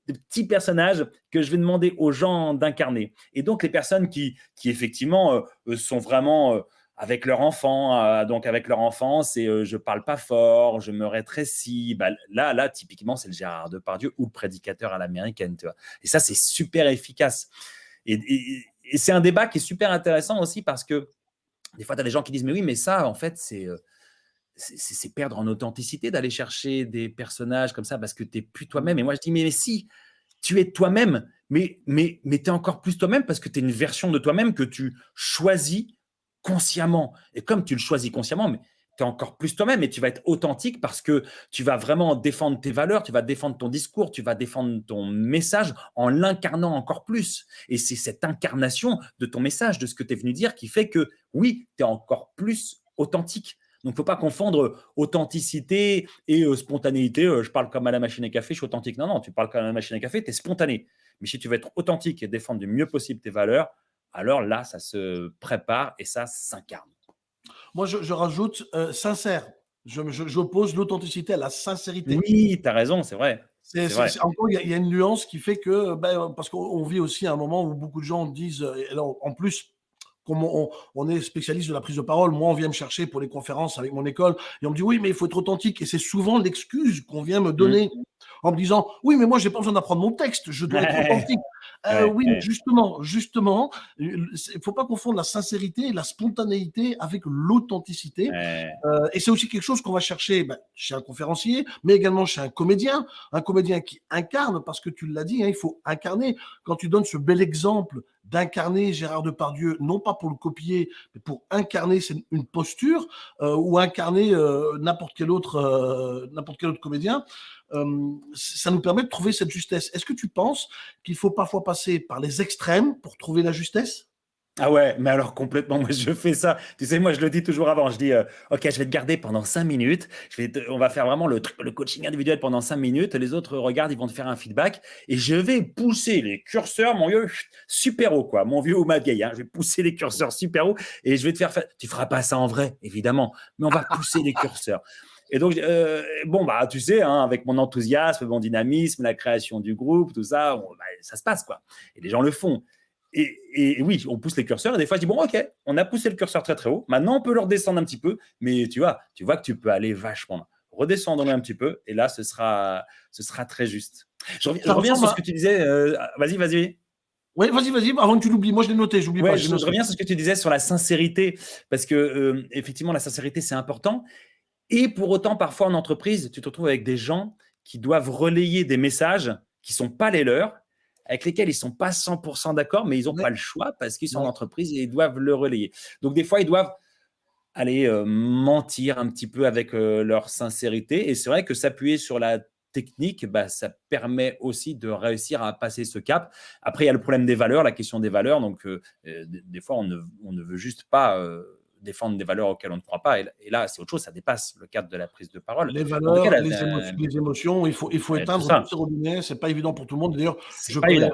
petits personnages que je vais demander aux gens d'incarner. Et donc, les personnes qui, effectivement, euh, sont vraiment. Avec leur enfant, euh, donc avec leur enfant, c'est euh, je parle pas fort, je me rétrécis. Bah, là, là, typiquement, c'est le Gérard Depardieu ou le prédicateur à l'américaine. Et ça, c'est super efficace. Et, c'est un débat qui est super intéressant aussi parce que des fois, tu as des gens qui disent, mais oui, mais ça, en fait, c'est euh, c'est perdre en authenticité d'aller chercher des personnages comme ça parce que tu n'es plus toi-même. Et moi, je dis, mais, mais si, tu es toi-même, mais, mais, mais tu es encore plus toi-même parce que tu es une version de toi-même que tu choisis consciemment. Et comme tu le choisis consciemment, mais tu es encore plus toi-même et tu vas être authentique parce que tu vas vraiment défendre tes valeurs, tu vas défendre ton discours, tu vas défendre ton message en l'incarnant encore plus. Et c'est cette incarnation de ton message, de ce que tu es venu dire, qui fait que oui, tu es encore plus authentique. Donc, il ne faut pas confondre authenticité et euh, spontanéité. Euh, je parle comme à la machine à café, je suis authentique. Non, non, tu parles comme à la machine à café, tu es spontané. Mais si tu veux être authentique et défendre du mieux possible tes valeurs, alors là, ça se prépare et ça s'incarne. Moi, je, je rajoute euh, sincère. J'oppose je, l'authenticité à la sincérité. Oui, tu as raison, c'est vrai. C'est encore, il y, y, a une nuance qui fait que, ben, parce qu'on vit aussi un moment où beaucoup de gens disent, et là, en plus, comme on, on, est spécialiste de la prise de parole, moi, on vient me chercher pour les conférences avec mon école, et on me dit, oui, mais il faut être authentique. Et c'est souvent l'excuse qu'on vient me donner mmh. en me disant, oui, mais moi, j'ai pas besoin d'apprendre mon texte, je dois être authentique. Euh, oui, justement, justement, il faut pas confondre la sincérité et la spontanéité avec l'authenticité. Euh, et c'est aussi quelque chose qu'on va chercher ben, chez un conférencier, mais également chez un comédien, un comédien qui incarne, parce que tu l'as dit, hein, il faut incarner. Quand tu donnes ce bel exemple d'incarner Gérard Depardieu, non pas pour le copier, mais pour incarner une posture euh, ou incarner euh, n'importe quel autre euh, n'importe quel autre comédien. ça nous permet de trouver cette justesse. Est-ce que tu penses qu'il faut parfois passer par les extrêmes pour trouver la justesse? Ah ouais, mais alors complètement, moi je fais ça. Tu sais, moi je le dis toujours avant, je dis, euh, ok, je vais te garder pendant cinq minutes, on va faire vraiment le, le coaching individuel pendant cinq minutes, les autres regardent, ils vont te faire un feedback, et je vais pousser les curseurs, mon vieux, super haut, quoi, mon vieux ou ma vieille, hein, je vais pousser les curseurs super haut, et je vais te faire faire, tu feras pas ça en vrai, évidemment, mais on va pousser les curseurs. Et donc, euh, bon, bah, tu sais, hein, avec mon enthousiasme, mon dynamisme, la création du groupe, tout ça, bah, ça se passe, quoi. Et les gens le font. Et, oui, on pousse les curseurs et des fois, je dis, bon, ok, on a poussé le curseur très très haut. Maintenant, on peut le redescendre un petit peu, mais tu vois, tu vois que tu peux aller vachement. Redescendre un petit peu et là, ce sera, ce sera très juste. Je reviens, sur ce que tu disais. Euh, vas-y, vas-y. Oui, vas-y, vas-y, avant que tu l'oublies. Moi, je l'ai noté, j'oublie pas. Je, reviens sur ce que tu disais sur la sincérité, parce que euh, effectivement, la sincérité, c'est important. Et pour autant, parfois en entreprise, tu te retrouves avec des gens qui doivent relayer des messages qui sont pas les leurs avec lesquels ils sont pas 100% d'accord, mais ils n'ont pas le choix parce qu'ils sont en entreprise et ils doivent le relayer. Donc, des fois, ils doivent aller euh, mentir un petit peu avec euh, leur sincérité. Et c'est vrai que s'appuyer sur la technique, bah, ça permet aussi de réussir à passer ce cap. Après, il y a le problème des valeurs, la question des valeurs. Donc, euh, des fois, on ne, on ne, veut juste pas défendre des valeurs auxquelles on ne croit pas. Et, là, c'est autre chose, ça dépasse le cadre de la prise de parole. Les valeurs, les, émotions, il faut, il faut éteindre tous ces robinets. C'est pas évident pour tout le monde. D'ailleurs, je connais,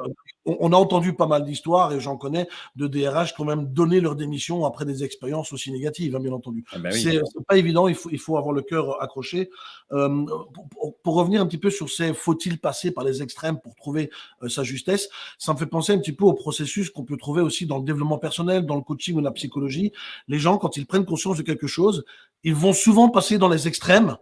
on, a entendu pas mal d'histoires et j'en connais de DRH qui ont même donné leur démission après des expériences aussi négatives, hein, bien entendu. Ah ben c'est pas évident. Il faut, il faut avoir le cœur accroché. Euh, pour, revenir un petit peu sur ces faut-il passer par les extrêmes pour trouver euh, sa justesse, ça me fait penser un petit peu au processus qu'on peut trouver aussi dans le développement personnel, dans le coaching ou la psychologie. Les gens, quand ils prennent conscience de quelque chose, ils vont souvent passer dans les extrêmes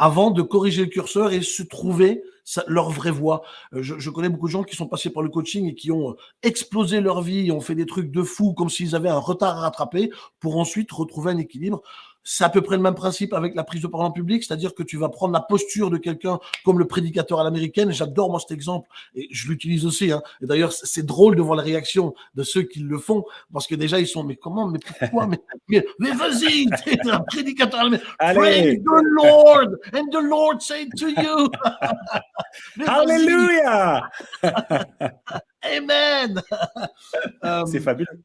avant de corriger le curseur et se trouver leur vraie voie. Euh, je, je, connais beaucoup de gens qui sont passés par le coaching et qui ont explosé leur vie, ont fait des trucs de fou comme s'ils avaient un retard à rattraper pour ensuite retrouver un équilibre. C'est à peu près le même principe avec la prise de parole en public, c'est-à-dire que tu vas prendre la posture de quelqu'un comme le prédicateur à l'américaine. J'adore moi cet exemple et je l'utilise aussi. Hein. Et d'ailleurs, c'est drôle de voir la réaction de ceux qui le font parce que déjà ils sont mais comment, mais pourquoi, mais, mais, vas-y, t'es un prédicateur à l'américaine. Pray the Lord and the Lord say to you. Alléluia. Amen. c'est fabuleux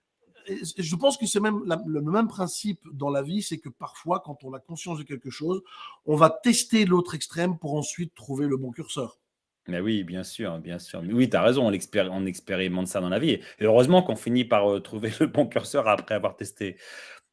je pense que c'est même le même principe dans la vie, c'est que parfois, quand on a conscience de quelque chose, on va tester l'autre extrême pour ensuite trouver le bon curseur. Mais oui, bien sûr, bien sûr. oui, tu as raison, on, expérimente ça dans la vie. Et heureusement qu'on finit par euh, trouver le bon curseur après avoir testé,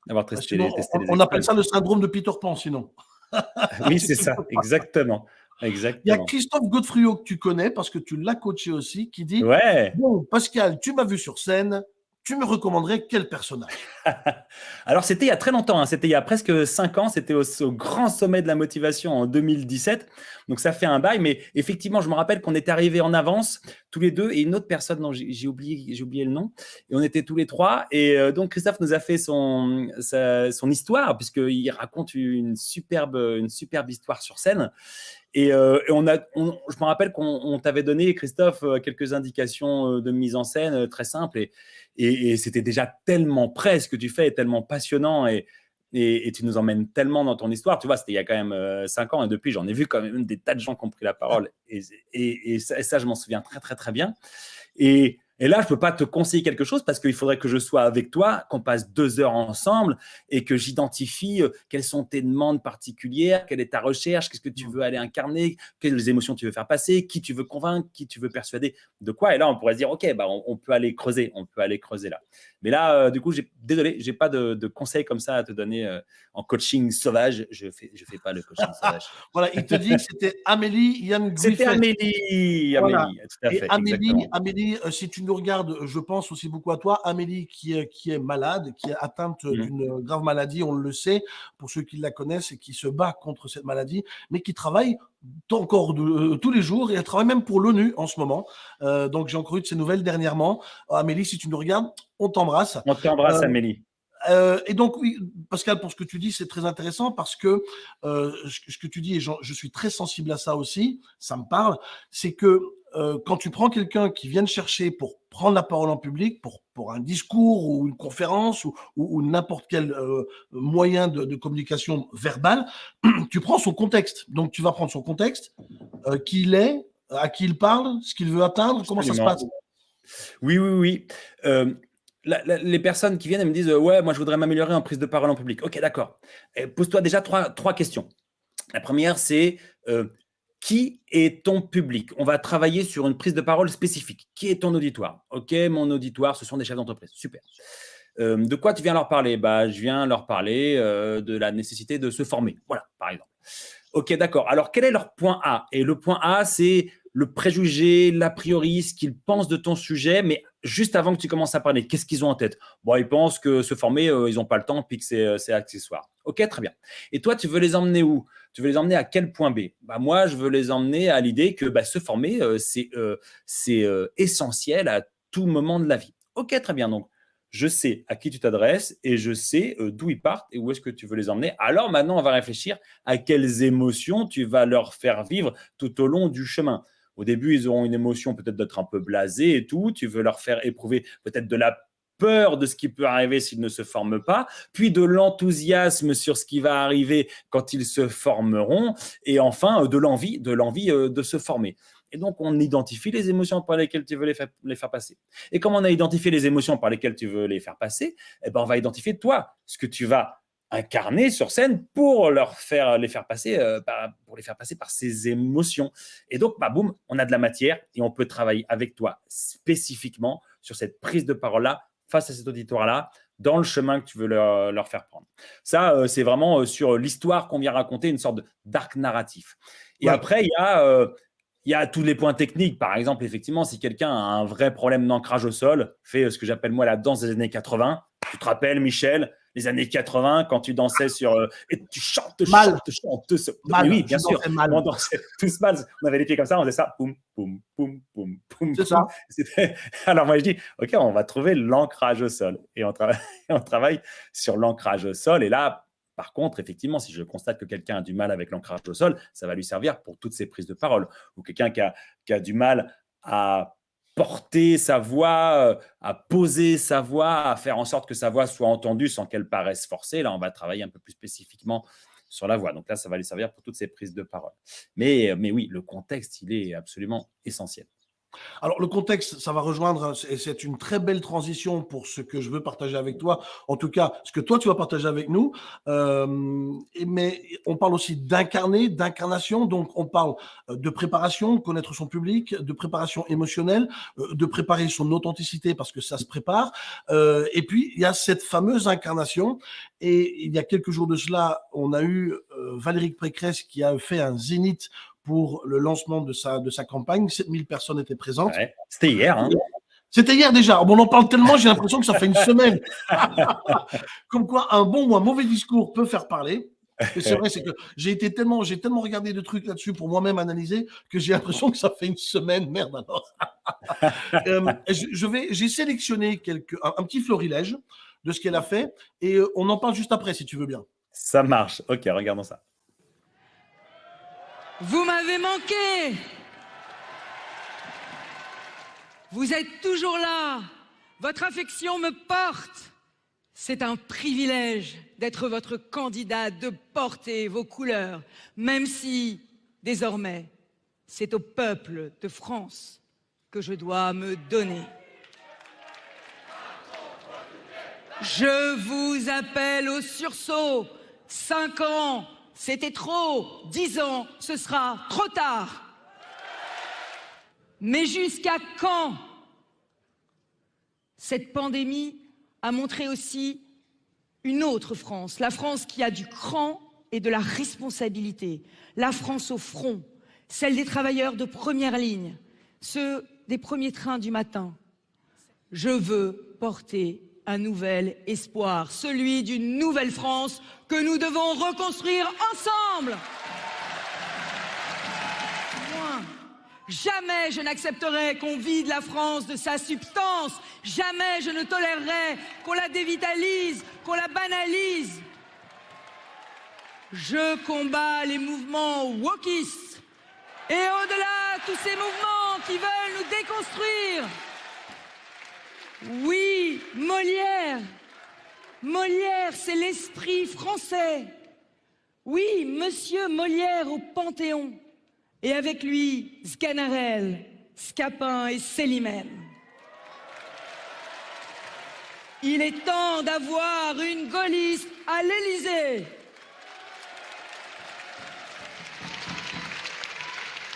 avoir bah, testé, les, on, appelle ça le syndrome de Peter Pan, sinon. oui, c'est ça, exactement. Exactement. Il y a Christophe Godefriot que tu connais parce que tu l'as coaché aussi, qui dit ouais. Bon, Pascal, tu m'as vu sur scène, tu me recommanderais quel personnage? Alors, c'était il y a très longtemps, hein. c'était il y a presque cinq ans, c'était au, grand sommet de la motivation en 2017. Donc, ça fait un bail, mais effectivement, je me rappelle qu'on était arrivés en avance, tous les deux, et une autre personne dont j'ai oublié, le nom, et on était tous les trois. Et euh, donc, Christophe nous a fait son, histoire, puisqu'il raconte une superbe, une superbe histoire sur scène. Et, euh, on a, je me rappelle qu'on t'avait donné, Christophe, euh, quelques indications de mise en scène très simples. Et, et, c'était déjà tellement près ce que tu fais, tellement passionnant et, et, tu nous emmènes tellement dans ton histoire. Tu vois, c'était il y a quand même euh, cinq ans et depuis, j'en ai vu quand même des tas de gens qui ont pris la parole et, ça, je m'en souviens très, très, très bien. Et, et là, je ne peux pas te conseiller quelque chose parce qu'il faudrait que je sois avec toi, qu'on passe deux heures ensemble et que j'identifie euh, quelles sont tes demandes particulières, quelle est ta recherche, qu'est-ce que tu veux aller incarner, quelles émotions tu veux faire passer, qui tu veux convaincre, qui tu veux persuader, de quoi. Et là, on pourrait se dire, OK, bah, on, peut aller creuser, on peut aller creuser là. Mais là, euh, du coup, désolé, je n'ai pas de, conseils comme ça à te donner euh, en coaching sauvage. Je ne fais, je fais pas le coaching sauvage. voilà, il te dit que c'était Amélie Yann C'était Amélie, Amélie, tout à fait. Amélie, Amélie si tu nous regarde, je pense aussi beaucoup à toi, Amélie, qui est, qui est malade, qui est atteinte mmh. d'une grave maladie, on le sait, pour ceux qui la connaissent et qui se bat contre cette maladie, mais qui travaille encore de, euh, tous les jours et elle travaille même pour l'ONU en ce moment. Euh, donc j'ai encore eu de ces nouvelles dernièrement. Amélie, si tu nous regardes, on t'embrasse. On t'embrasse, euh, Amélie. et donc, oui, Pascal, pour ce que tu dis, c'est très intéressant parce que ce que tu dis, et je suis très sensible à ça aussi, ça me parle, c'est que euh, quand tu prends quelqu'un qui vient te chercher pour prendre la parole en public, pour, pour un discours ou une conférence ou, ou, n'importe quel euh, moyen de, de, communication verbale, tu prends son contexte. Donc, tu vas prendre son contexte, euh, qui il est, à qui il parle, ce qu'il veut atteindre, comment ça se passe Oui, oui, oui. La, la, les personnes qui viennent et me disent Ouais, moi, je voudrais m'améliorer en prise de parole en public. Ok, d'accord. Pose-toi déjà trois, trois questions. La première, c'est euh, qui est ton public? On va travailler sur une prise de parole spécifique. Qui est ton auditoire? Ok, mon auditoire, ce sont des chefs d'entreprise. Super. Euh, de quoi tu viens leur parler? Bah, Je viens leur parler euh, de la nécessité de se former. Voilà, par exemple. Ok, d'accord. Alors, quel est leur point A? Et le point A, c'est le préjugé, l'a priori, ce qu'ils pensent de ton sujet, mais juste avant que tu commences à parler, qu'est-ce qu'ils ont en tête? Bon, ils pensent que se former, euh, ils n'ont pas le temps, puis que c'est accessoire. Ok, très bien. Et toi, tu veux les emmener où? Tu veux les emmener à quel point B? Bah, Moi, je veux les emmener à l'idée que bah, se former, euh, c'est euh, euh, essentiel à tout moment de la vie. Ok, très bien. Donc, je sais à qui tu t'adresses et je sais d'où ils partent et où est-ce que tu veux les emmener. Alors maintenant, on va réfléchir à quelles émotions tu vas leur faire vivre tout au long du chemin. Au début, ils auront une émotion peut-être d'être un peu blasé et tout. Tu veux leur faire éprouver peut-être de la peur de ce qui peut arriver s'ils ne se forment pas, puis de l'enthousiasme sur ce qui va arriver quand ils se formeront, et enfin de l'envie, de l'envie de se former. Et donc, on identifie les émotions par lesquelles tu veux les faire, passer. Et comme on a identifié les émotions par lesquelles tu veux les faire passer, eh ben, on va identifier toi, ce que tu vas incarner sur scène pour leur faire les faire passer euh, par, pour les faire passer par ces émotions. Et donc, bah, boum, on a de la matière et on peut travailler avec toi spécifiquement sur cette prise de parole-là face à cet auditoire-là dans le chemin que tu veux leur, leur faire prendre. Ça, euh, c'est vraiment euh, sur l'histoire qu'on vient raconter, une sorte d'arc narratif. Et ouais. après, il y a euh, il y a tous les points techniques. Par exemple, effectivement, si quelqu'un a un vrai problème d'ancrage au sol, fait ce que j'appelle moi la danse des années 80. Tu te rappelles, Michel, les années 80, quand tu dansais sur. Euh, et tu chantes, mal. chantes, chantes. Mal, oui, bien sûr. Mal. On dansait tous mal. On avait les pieds comme ça, on faisait ça. Poum, poum, poum, poum, poum. C'est ça. Alors moi, je dis, OK, on va trouver l'ancrage au sol. Et on, tra... on travaille sur l'ancrage au sol. Et là, par contre, effectivement, si je constate que quelqu'un a du mal avec l'ancrage au sol, ça va lui servir pour toutes ses prises de parole. Ou quelqu'un qui a, qui a du mal à porter sa voix, à poser sa voix, à faire en sorte que sa voix soit entendue sans qu'elle paraisse forcée. Là, on va travailler un peu plus spécifiquement sur la voix. Donc là, ça va lui servir pour toutes ces prises de parole. Mais, mais oui, le contexte, il est absolument essentiel. Alors, le contexte, ça va rejoindre, et c'est une très belle transition pour ce que je veux partager avec toi, en tout cas, ce que toi, tu vas partager avec nous. Euh, mais on parle aussi d'incarner, d'incarnation, donc on parle de préparation, connaître son public, de préparation émotionnelle, de préparer son authenticité parce que ça se prépare. Euh, et puis, il y a cette fameuse incarnation. Et il y a quelques jours de cela, on a eu euh, Valérie Pécresse qui a fait un zénith pour le lancement de sa, de sa campagne. 7000 personnes étaient présentes. Ouais, C'était hier. Hein. C'était hier déjà. Bon, on en parle tellement, j'ai l'impression que ça fait une semaine. Comme quoi, un bon ou un mauvais discours peut faire parler. C'est vrai, c'est que j'ai été tellement, j'ai tellement regardé de trucs là-dessus pour moi-même analyser que j'ai l'impression que ça fait une semaine. Merde alors. euh, je, je, vais, j'ai sélectionné quelques, un, un, petit florilège de ce qu'elle a fait et on en parle juste après si tu veux bien. Ça marche. Ok, regardons ça. Vous m'avez manqué. Vous êtes toujours là. Votre affection me porte. C'est un privilège d'être votre candidat, de porter vos couleurs, même si, désormais, c'est au peuple de France que je dois me donner. Je vous appelle au sursaut. Cinq ans, c'était trop. Dix ans, ce sera trop tard. Mais jusqu'à quand Cette pandémie a montré aussi une autre France, la France qui a du cran et de la responsabilité, la France au front, celle des travailleurs de première ligne, ceux des premiers trains du matin. Je veux porter un nouvel espoir, celui d'une nouvelle France que nous devons reconstruire ensemble. Jamais je n'accepterai qu'on vide la France de sa substance, jamais je ne tolérerai qu'on la dévitalise, qu'on la banalise. Je combats les mouvements wokistes Et au-delà, tous ces mouvements qui veulent nous déconstruire. Oui, Molière. Molière, c'est l'esprit français. Oui, monsieur Molière au Panthéon. Et avec lui, Sganarelle, Scapin et Célimène. Il est temps d'avoir une gaulliste à l'Élysée.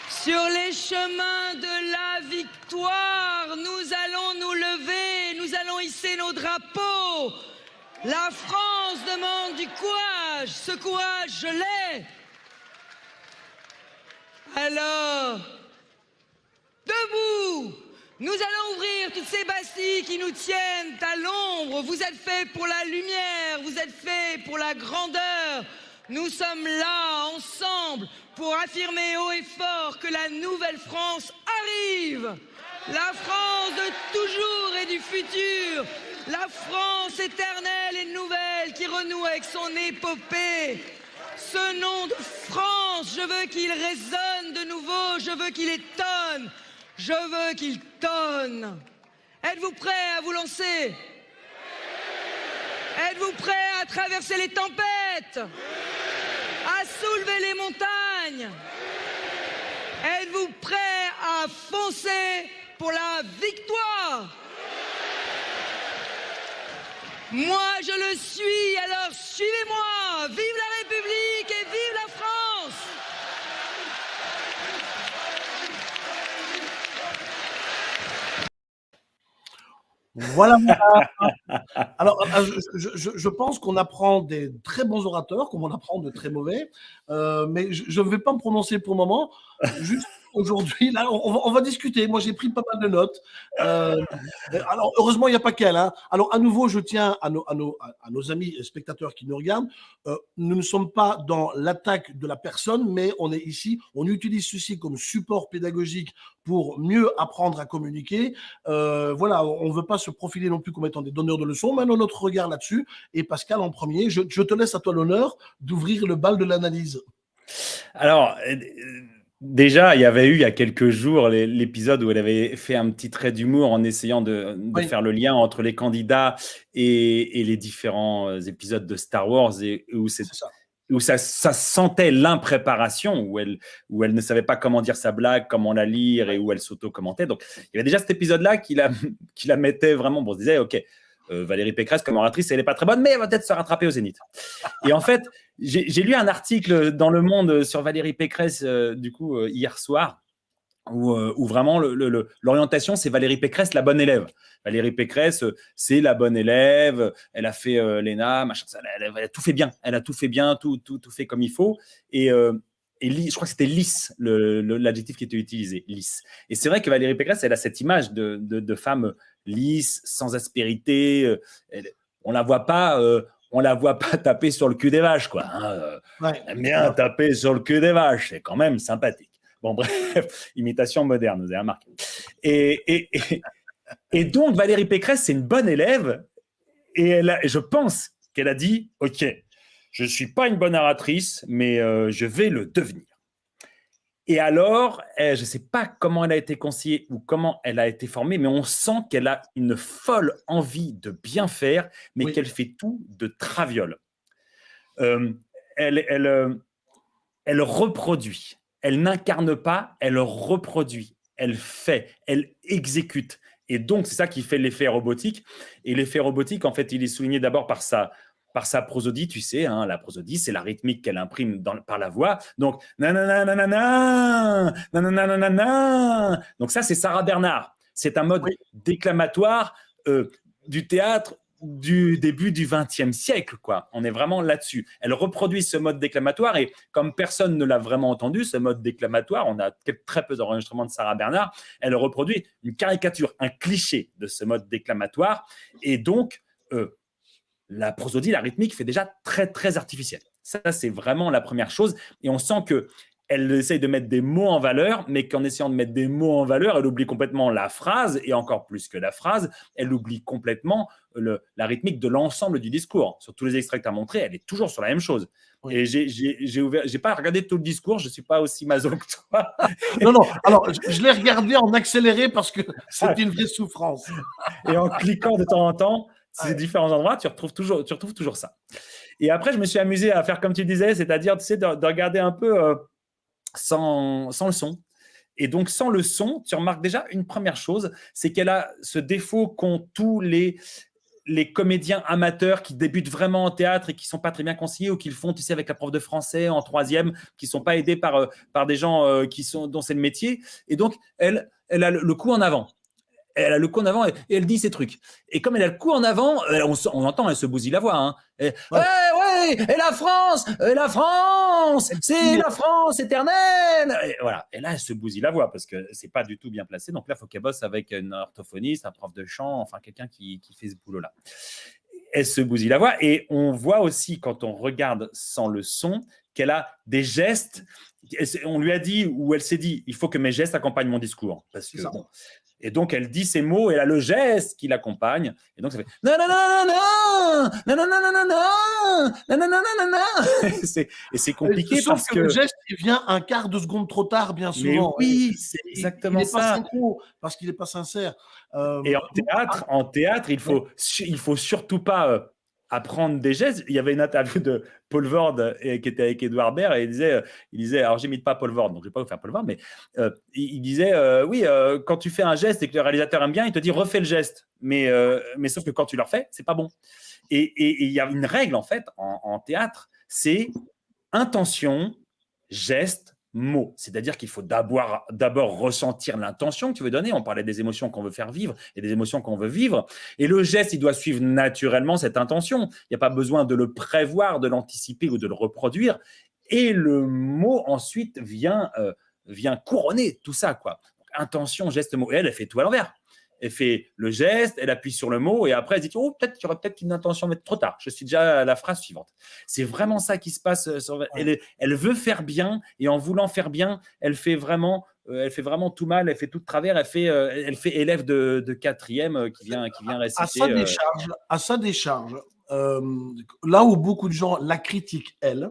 Sur les chemins de la victoire, nous allons nous lever, nous allons hisser nos drapeaux. La France demande du courage, ce courage, je l'ai. Alors, debout, nous allons ouvrir toutes ces bastilles qui nous tiennent à l'ombre. Vous êtes faits pour la lumière, vous êtes faits pour la grandeur. Nous sommes là, ensemble, pour affirmer haut et fort que la nouvelle France arrive. La France de toujours et du futur. La France éternelle et nouvelle qui renoue avec son épopée. Ce nom de France, je veux qu'il résonne de nouveau, je veux qu'il étonne, je veux qu'il tonne. Êtes-vous prêts à vous lancer? Êtes-vous prêts à traverser les tempêtes? À soulever les montagnes? Êtes-vous prêts à foncer pour la victoire Moi, je le suis, alors suivez-moi Vive la République et vive la France Voilà. Alors, euh, je, pense qu'on apprend des très bons orateurs, comme on apprend de très mauvais, Euh, mais je ne vais pas me prononcer pour le moment. Aujourd'hui, là, on, va, discuter. Moi, j'ai pris pas mal de notes. Euh, alors, heureusement, il n'y a pas qu'elle. hein. Alors, à nouveau, je tiens à nos, amis spectateurs qui nous regardent. euh, nous ne sommes pas dans l'attaque de la personne, mais on est ici, on utilise ceci comme support pédagogique pour mieux apprendre à communiquer. Euh, voilà, on ne veut pas se profiler non plus comme étant des donneurs de leçons. Maintenant, notre regard là-dessus. Et Pascal, en premier, je, je te laisse à toi l'honneur d'ouvrir le bal de l'analyse. Alors, déjà, il y avait eu il y a quelques jours l'épisode où elle avait fait un petit trait d'humour en essayant de, de Oui. faire le lien entre les candidats et, et les différents euh, épisodes de Star Wars et où c'est C'est ça. où ça, ça sentait l'impréparation, où elle, où elle ne savait pas comment dire sa blague, comment la lire et où elle s'auto-commentait. Donc, il y avait déjà cet épisode-là qui la, qui la mettait vraiment. Bon, on se disait, OK, euh, Valérie Pécresse, comme oratrice, elle n'est pas très bonne, mais elle va peut-être se rattraper au Zénith. Et en fait, j'ai lu un article dans Le Monde sur Valérie Pécresse, euh, du coup, euh, hier soir, où, vraiment l'orientation, c'est Valérie Pécresse, la bonne élève. Valérie Pécresse, c'est la bonne élève, elle a fait l'ENA, machin, elle, a- elle a tout fait bien, elle a tout fait bien, tout, tout, tout fait comme il faut. Et, et je crois que c'était lisse, l'adjectif qui était utilisé, lisse. Et c'est vrai que Valérie Pécresse, elle a cette image de, de, de femme lisse, sans aspérité. euh, elle- on la voit pas. euh, on la voit pas taper sur le cul des vaches, quoi. hein, euh, Ouais. elle aime bien taper sur le cul des vaches, c'est quand même sympathique. Bon, bref, imitation moderne, vous avez remarqué. Et, et, et, et donc, Valérie Pécresse, c'est une bonne élève, et, elle a- je pense qu'elle a dit Ok, je ne suis pas une bonne oratrice, mais euh, je vais le devenir. Et alors, eh, je ne sais pas comment elle a été conseillée ou comment elle a été formée, mais on sent qu'elle a une folle envie de bien faire, mais Oui. qu'elle fait tout de traviole. Euh, elle, elle, euh, elle reproduit. Elle n'incarne pas, elle reproduit. Elle fait, elle exécute. Et donc, c'est ça qui fait l'effet robotique. Et l'effet robotique, en fait, il est souligné d'abord par sa, par sa prosodie, tu sais, hein, la prosodie, c'est la rythmique qu'elle imprime dans, par la voix. Donc, nanana, nanana, nanana, nanana. Donc ça, c'est Sarah Bernard. C'est un mode Oui. déclamatoire euh, du théâtre du début du XXe siècle, quoi. On est vraiment là-dessus. Elle reproduit ce mode déclamatoire et comme personne ne l'a vraiment entendu, ce mode déclamatoire, on a très peu d'enregistrements de Sarah Bernard, elle reproduit une caricature, un cliché de ce mode déclamatoire et donc euh, la prosodie, la rythmique fait déjà très très artificielle. Ça, c'est vraiment la première chose et on sent que elle essaye de mettre des mots en valeur, mais qu'en essayant de mettre des mots en valeur, elle oublie complètement la phrase, et encore plus que la phrase, elle oublie complètement le, la rythmique de l'ensemble du discours. Sur tous les extraits que tu as montrés, elle est toujours sur la même chose. Et j'ai pas regardé tout le discours, je suis pas aussi maso que toi. non, non, alors je, je l'ai regardé en accéléré parce que c'était une vraie souffrance. Et en cliquant de temps en temps, ces différents endroits, tu retrouves toujours, tu retrouves toujours ça. Et après, je me suis amusé à faire comme tu disais, c'est-à-dire tu sais, de, de, regarder un peu euh, sans, sans le son. Et donc, sans le son, tu remarques déjà une première chose, c'est qu'elle a ce défaut qu'ont tous les, les comédiens amateurs qui débutent vraiment en théâtre et qui sont pas très bien conseillés ou qui le font, tu sais, avec la prof de français en troisième, qui sont pas aidés par, euh, par des gens euh, qui sont, dont c'est le métier. Et donc, elle, elle a le coup en avant elle a le coup en avant et, elle dit ses trucs. Et comme elle a le coup en avant, on, on entend, elle se bousille la voix. Hein. Et, ouais. ouais, et la France, et la France, c'est la France éternelle. Et voilà. Et là, elle se bousille la voix parce que c'est pas du tout bien placé. Donc là, il faut qu'elle bosse avec une orthophoniste, un prof de chant, enfin quelqu'un qui, qui fait ce boulot-là. Elle se bousille la voix et on voit aussi quand on regarde sans le son qu'elle a des gestes on lui a dit, ou elle s'est dit, il faut que mes gestes accompagnent mon discours. Parce que, bon, et donc, elle dit ces mots et elle a le geste qui l'accompagne. Et donc, ça fait non, non, non, non, non, non, non, non, non, non, non, non, non, non, non, non. Et c'est compliqué Sauf parce que, le geste, il vient un quart de seconde trop tard, bien souvent. Mais oui, c'est exactement il, il ça. Synchro parce qu'il n'est pas sincère. Euh, et en théâtre, en théâtre, il faut, il faut surtout pas euh, apprendre des gestes. Il y avait une interview de Paul Vord qui était avec Edouard Baird et il disait, euh, il disait alors j'imite pas Paul Vord, donc je vais pas vous faire Paul Vord, mais euh, il, disait, euh, oui, euh, quand tu fais un geste et que le réalisateur aime bien, il te dit refais le geste, mais, euh, mais sauf que quand tu le refais, c'est pas bon. Et il y a une règle en fait en théâtre, c'est intention, geste, mots. C'est-à-dire qu'il faut d'abord ressentir l'intention que tu veux donner. On parlait des émotions qu'on veut faire vivre et des émotions qu'on veut vivre. Et le geste, il doit suivre naturellement cette intention. Il n'y a pas besoin de le prévoir, de l'anticiper ou de le reproduire. Et le mot ensuite vient, euh, vient couronner tout ça. quoi. Intention, geste, mot. Et elle, elle fait tout à l'envers elle fait le geste, elle appuie sur le mot et après elle dit oh peut-être qu'il y aurait peut-être une intention mais trop tard. Je suis déjà à la phrase suivante. C'est vraiment ça qui se passe. euh, Sur, elle, elle veut faire bien et en voulant faire bien, elle fait vraiment, euh, elle fait vraiment tout mal. Elle fait tout de travers. Elle fait, euh, elle fait élève de, de quatrième euh, qui vient, qui vient réciter. à sa décharge, à sa décharge là où beaucoup de gens la critiquent, elle,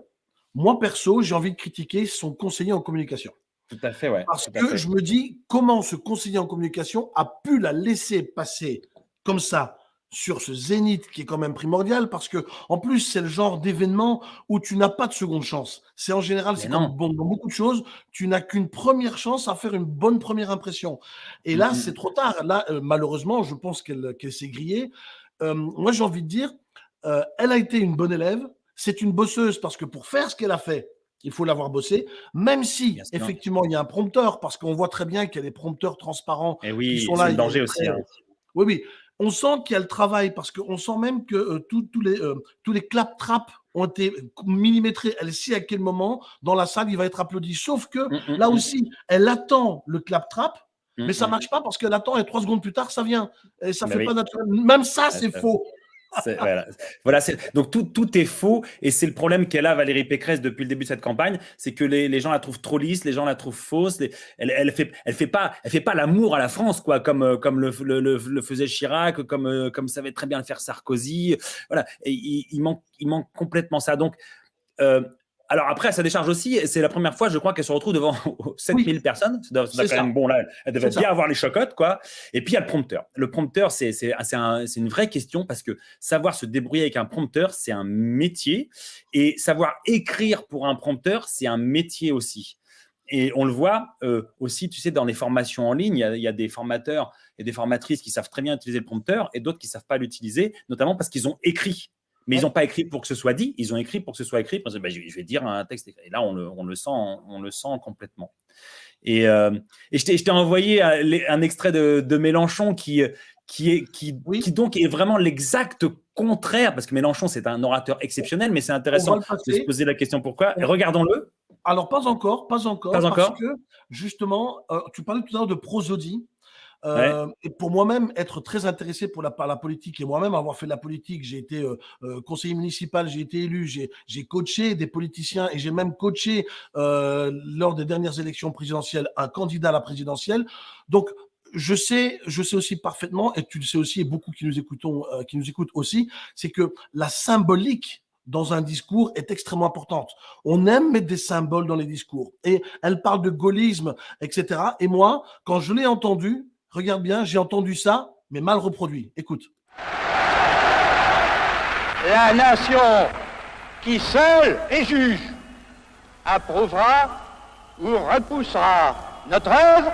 moi perso, j'ai envie de critiquer son conseiller en communication. Tout à fait, ouais. Parce que fait. je me dis comment ce conseiller en communication a pu la laisser passer comme ça sur ce zénith qui est quand même primordial? Parce que en plus c'est le genre d'événement où tu n'as pas de seconde chance. C'est en général c'est comme bon, dans beaucoup de choses, tu n'as qu'une première chance à faire une bonne première impression. Et là c'est trop tard. Là euh, malheureusement je pense qu'elle qu'elle s'est grillée. Euh, moi j'ai envie de dire, euh, elle a été une bonne élève. C'est une bosseuse parce que pour faire ce qu'elle a fait, il faut l'avoir bossé, même si effectivement il y a un prompteur, parce qu'on voit très bien qu'il y a des prompteurs transparents Et qui sont c'est là. danger aussi. très- hein. Oui, oui. On sent qu'il y a le travail parce qu'on sent même que euh, tous- les, euh, tous les clap-traps ont été millimétrés. Elle sait à quel moment dans la salle il va être applaudi. Sauf que Mm, mm, là mm, aussi, elle attend le clap-trap, mm, mais ça marche pas parce qu'elle attend et trois secondes plus tard, ça vient. Et ça Bah fait oui. pas naturel. Même ça, c'est ça- faux. Voilà, donc tout, tout est faux et c'est le problème qu'elle a Valérie Pécresse depuis le début de cette campagne, c'est que les, les gens la trouvent trop lisse, les gens la trouvent fausse, elle, elle fait, elle fait pas, elle fait pas l'amour à la France quoi, comme euh, comme le, le, faisait Chirac, comme euh, comme savait très bien le faire Sarkozy, voilà, et il, il manque, il manque complètement ça. Donc euh, alors après, ça décharge aussi, c'est la première fois, je crois, qu'elle se retrouve devant 7000 personnes. Ça doit, ça doit quand ça. même bon là, elle devait bien ça. avoir les chocottes, quoi. Et puis il y a le prompteur. Le prompteur, c'est c'est c'est un- c'est une vraie question parce que savoir se débrouiller avec un prompteur, c'est un métier, et savoir écrire pour un prompteur, c'est un métier aussi. Et on le voit euh, aussi, tu sais, dans les formations en ligne, il y, a, il y a des formateurs et des formatrices qui savent très bien utiliser le prompteur et d'autres qui savent pas l'utiliser, notamment parce qu'ils ont écrit. Mais ils n'ont pas écrit pour que ce soit dit, ils ont écrit pour que ce soit écrit. Que, bah, je, vais dire un texte. Et là, on le, on le sent, on le sent complètement. Et, euh, et je t'ai envoyé un, les- un extrait de, de Mélenchon qui, qui, est, qui, Oui. qui donc est vraiment l'exact contraire, parce que Mélenchon, c'est un orateur exceptionnel, mais c'est intéressant de se poser la question pourquoi. Regardons-le. Alors, pas encore, pas encore. Pas parce encore que, justement, euh, tu parlais tout à l'heure de prosodie. Euh, et pour moi-même, être très intéressé pour la, par la politique et moi-même avoir fait de la politique, j'ai été euh, euh, conseiller municipal, j'ai été élu, j'ai coaché des politiciens et j'ai même coaché lors des dernières élections présidentielles un candidat à la présidentielle. Donc, je sais, je sais aussi parfaitement, et tu le sais aussi, et beaucoup qui nous écoutons, qui nous écoutent aussi, c'est que la symbolique dans un discours est extrêmement importante. On aime mettre des symboles dans les discours. Et elle parle de gaullisme, etc. Et moi, quand je l'ai entendu, regarde bien, j'ai entendu ça, mais mal reproduit. Écoute. La nation qui seule est juge approuvera ou repoussera notre œuvre,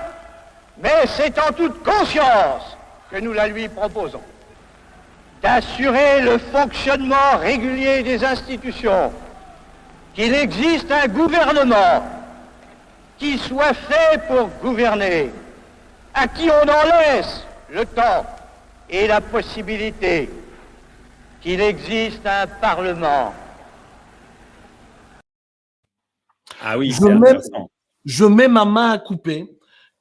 mais c'est en toute conscience que nous la lui proposons d'assurer le fonctionnement régulier des institutions, qu'il existe un gouvernement qui soit fait pour gouverner, à qui on en laisse le temps et la possibilité, qu'il existe un Parlement. Ah oui, je mets, je mets ma main à couper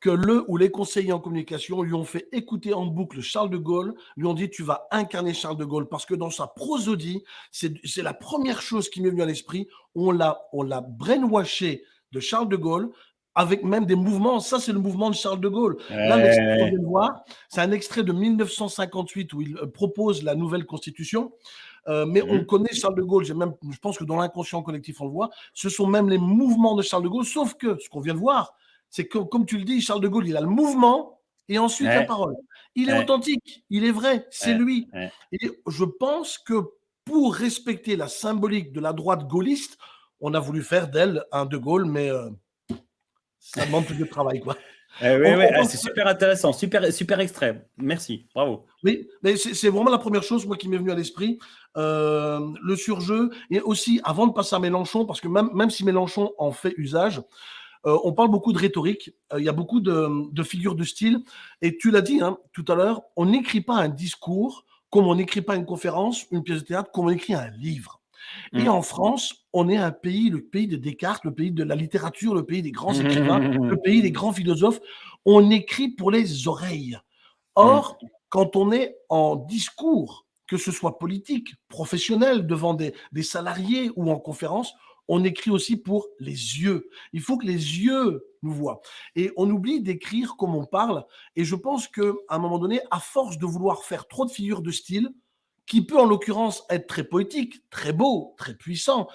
que le ou les conseillers en communication lui ont fait écouter en boucle Charles de Gaulle, lui ont dit tu vas incarner Charles de Gaulle parce que dans sa prosodie, c'est la première chose qui m'est venue à l'esprit, on l'a on l'a brainwashé de Charles de Gaulle avec même des mouvements. Ça, c'est le mouvement de Charles de Gaulle. Là, l'extrait qu'on voir, c'est un extrait de 1958 où il euh, propose la nouvelle constitution. Euh, mais on mmh. connaît Charles de Gaulle, même, je pense que dans l'inconscient collectif, on le voit. Ce sont même les mouvements de Charles de Gaulle, sauf que ce qu'on vient de voir, c'est que, comme tu le dis, Charles de Gaulle, il a le mouvement et ensuite la parole. Il est authentique, il est vrai, c'est lui. Et je pense que pour respecter la symbolique de la droite gaulliste, on a voulu faire d'elle un de Gaulle, mais euh, ça demande plus de travail, quoi. Eh oui, oui, ah, c'est super intéressant, super, super extrême. Merci, bravo. Oui, mais c'est vraiment la première chose moi qui m'est venue à l'esprit, euh, le surjeu et aussi avant de passer à Mélenchon, parce que même, même si Mélenchon en fait usage, euh, on parle beaucoup de rhétorique, euh, il y a beaucoup de, figures de style, et tu l'as dit hein, tout à l'heure, on n'écrit pas un discours comme on n'écrit pas une conférence, une pièce de théâtre, comme on écrit un livre. Et mmh. en France, on est un pays, le pays de Descartes, le pays de la littérature, le pays des grands écrivains, le pays des grands philosophes. On écrit pour les oreilles. Or, mmh. quand on est en discours, que ce soit politique, professionnel, devant des salariés ou en conférence, on écrit aussi pour les yeux. Il faut que les yeux nous voient. Et on oublie d'écrire comme on parle. Et je pense qu'à un moment donné, à force de vouloir faire trop de figures de style, qui peut en l'occurrence être très poétique, très beau, très puissant,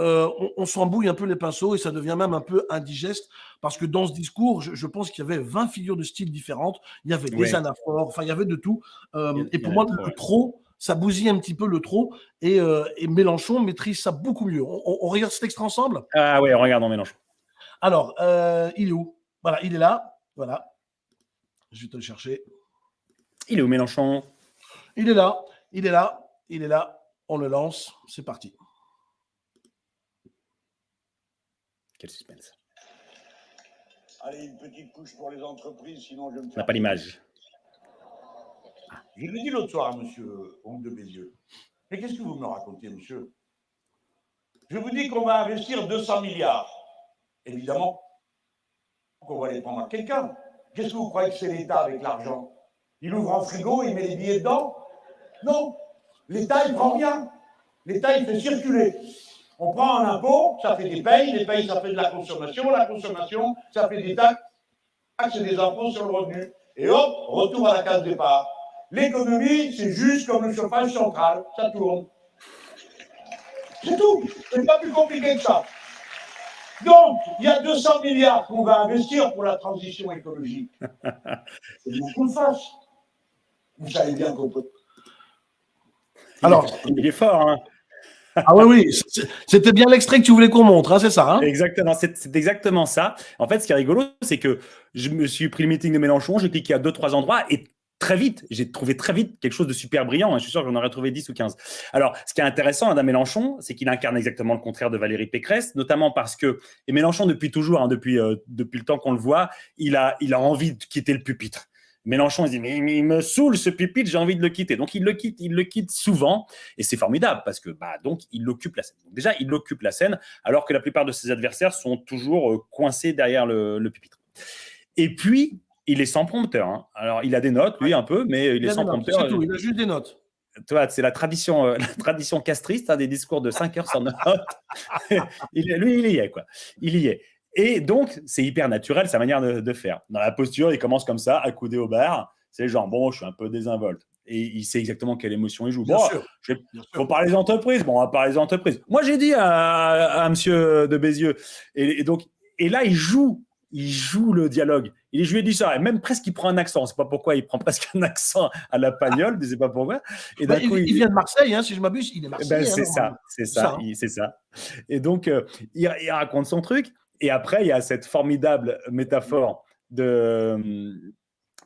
euh, on, s'embouille un peu les pinceaux et ça devient même un peu indigeste parce que dans ce discours, je, pense qu'il y avait 20 figures de style différentes, il y avait des anaphores, enfin il y avait de tout. Euh, et pour moi, le trop, ça bousille un petit peu le trop. Et, euh, Mélenchon maîtrise ça beaucoup mieux. On, regarde cet extrait ensemble? Ah oui, regardons Mélenchon. Alors, il est où? Voilà, il est là. Voilà. Je vais te le chercher. Il est où Mélenchon? Il est là. Il est là. Il est là. On le lance. C'est parti. Quel suspense. Allez, une petite couche pour les entreprises, sinon je me. On n'a pas l'image. Je l'ai dit l'autre soir à monsieur Oncle de Bézieux. Mais qu'est-ce que vous me racontez, monsieur? Je vous dis qu'on va investir 200 milliards. Évidemment, qu'on va les prendre à quelqu'un. Qu'est-ce que vous croyez que c'est l'État avec l'argent? Il ouvre un frigo, il met les billets dedans? Non. L'État, il prend rien. L'État, il fait circuler. On prend un impôt, ça fait des payes, les payes, ça fait de la consommation, la consommation, ça fait des taxes, c'est des impôts sur le revenu. Et hop, retour à la case départ. L'économie, c'est juste comme le chauffage central, ça tourne. C'est tout. C'est pas plus compliqué que ça. Donc, il y a 200 milliards qu'on va investir pour la transition écologique. Faut qu'on le fasse. Vous savez bien qu'on peut. Alors, il est fort, hein ah oui, oui, c'était bien l'extrait que tu voulais qu'on montre, hein, c'est ça hein? Exactement, c'est exactement ça. En fait, ce qui est rigolo, c'est que je me suis pris le meeting de Mélenchon, j'ai cliqué à deux, trois endroits et très vite, j'ai trouvé très vite quelque chose de super brillant. Hein. Je suis sûr que j'en aurais trouvé 10 ou 15. Alors, ce qui est intéressant, Adam Mélenchon, c'est qu'il incarne exactement le contraire de Valérie Pécresse, notamment parce que, et Mélenchon, depuis toujours, hein, depuis, euh, depuis le temps qu'on le voit, il a, il a envie de quitter le pupitre. Mélenchon, il dit, mais, il me saoule ce pupitre, j'ai envie de le quitter. Donc, il le quitte, il le quitte souvent. Et c'est formidable parce que, bah, donc, il occupe la scène. déjà, il occupe la scène, alors que la plupart de ses adversaires sont toujours euh, coincés derrière le, le pupitre. Et puis, il est sans prompteur. hein. Alors, il a des notes, lui, un peu, mais il, Il est sans notes, prompteur. Tout, il a juste des notes. Tu vois, c'est la tradition, euh, la tradition castriste, hein, des discours de 5 heures sans notes. il, lui, il y est, quoi. Il y est. Et donc, c'est hyper naturel, sa manière de, de faire. Dans la posture, il commence comme ça, accoudé au bar. C'est genre, bon, je suis un peu désinvolte. Et il sait exactement quelle émotion il joue. Bien Bon, sûr. je sûr. faut parler des entreprises. Bon, on va parler des entreprises. Moi, j'ai dit à, à monsieur de Bézieux. Et, et donc, et là, il joue, il joue le dialogue. Il, je lui ai dit ça. Et même presque, il prend un accent. C'est pas pourquoi il prend presque un accent à la pagnole, je sais pas pourquoi. Et Bah, il, coup, il vient de Marseille, hein, si je m'abuse, il est eh ben, c'est hein, ça, c'est ça, hein. c'est ça. Et donc, euh, il, il raconte son truc. Et après, il y a cette formidable métaphore de.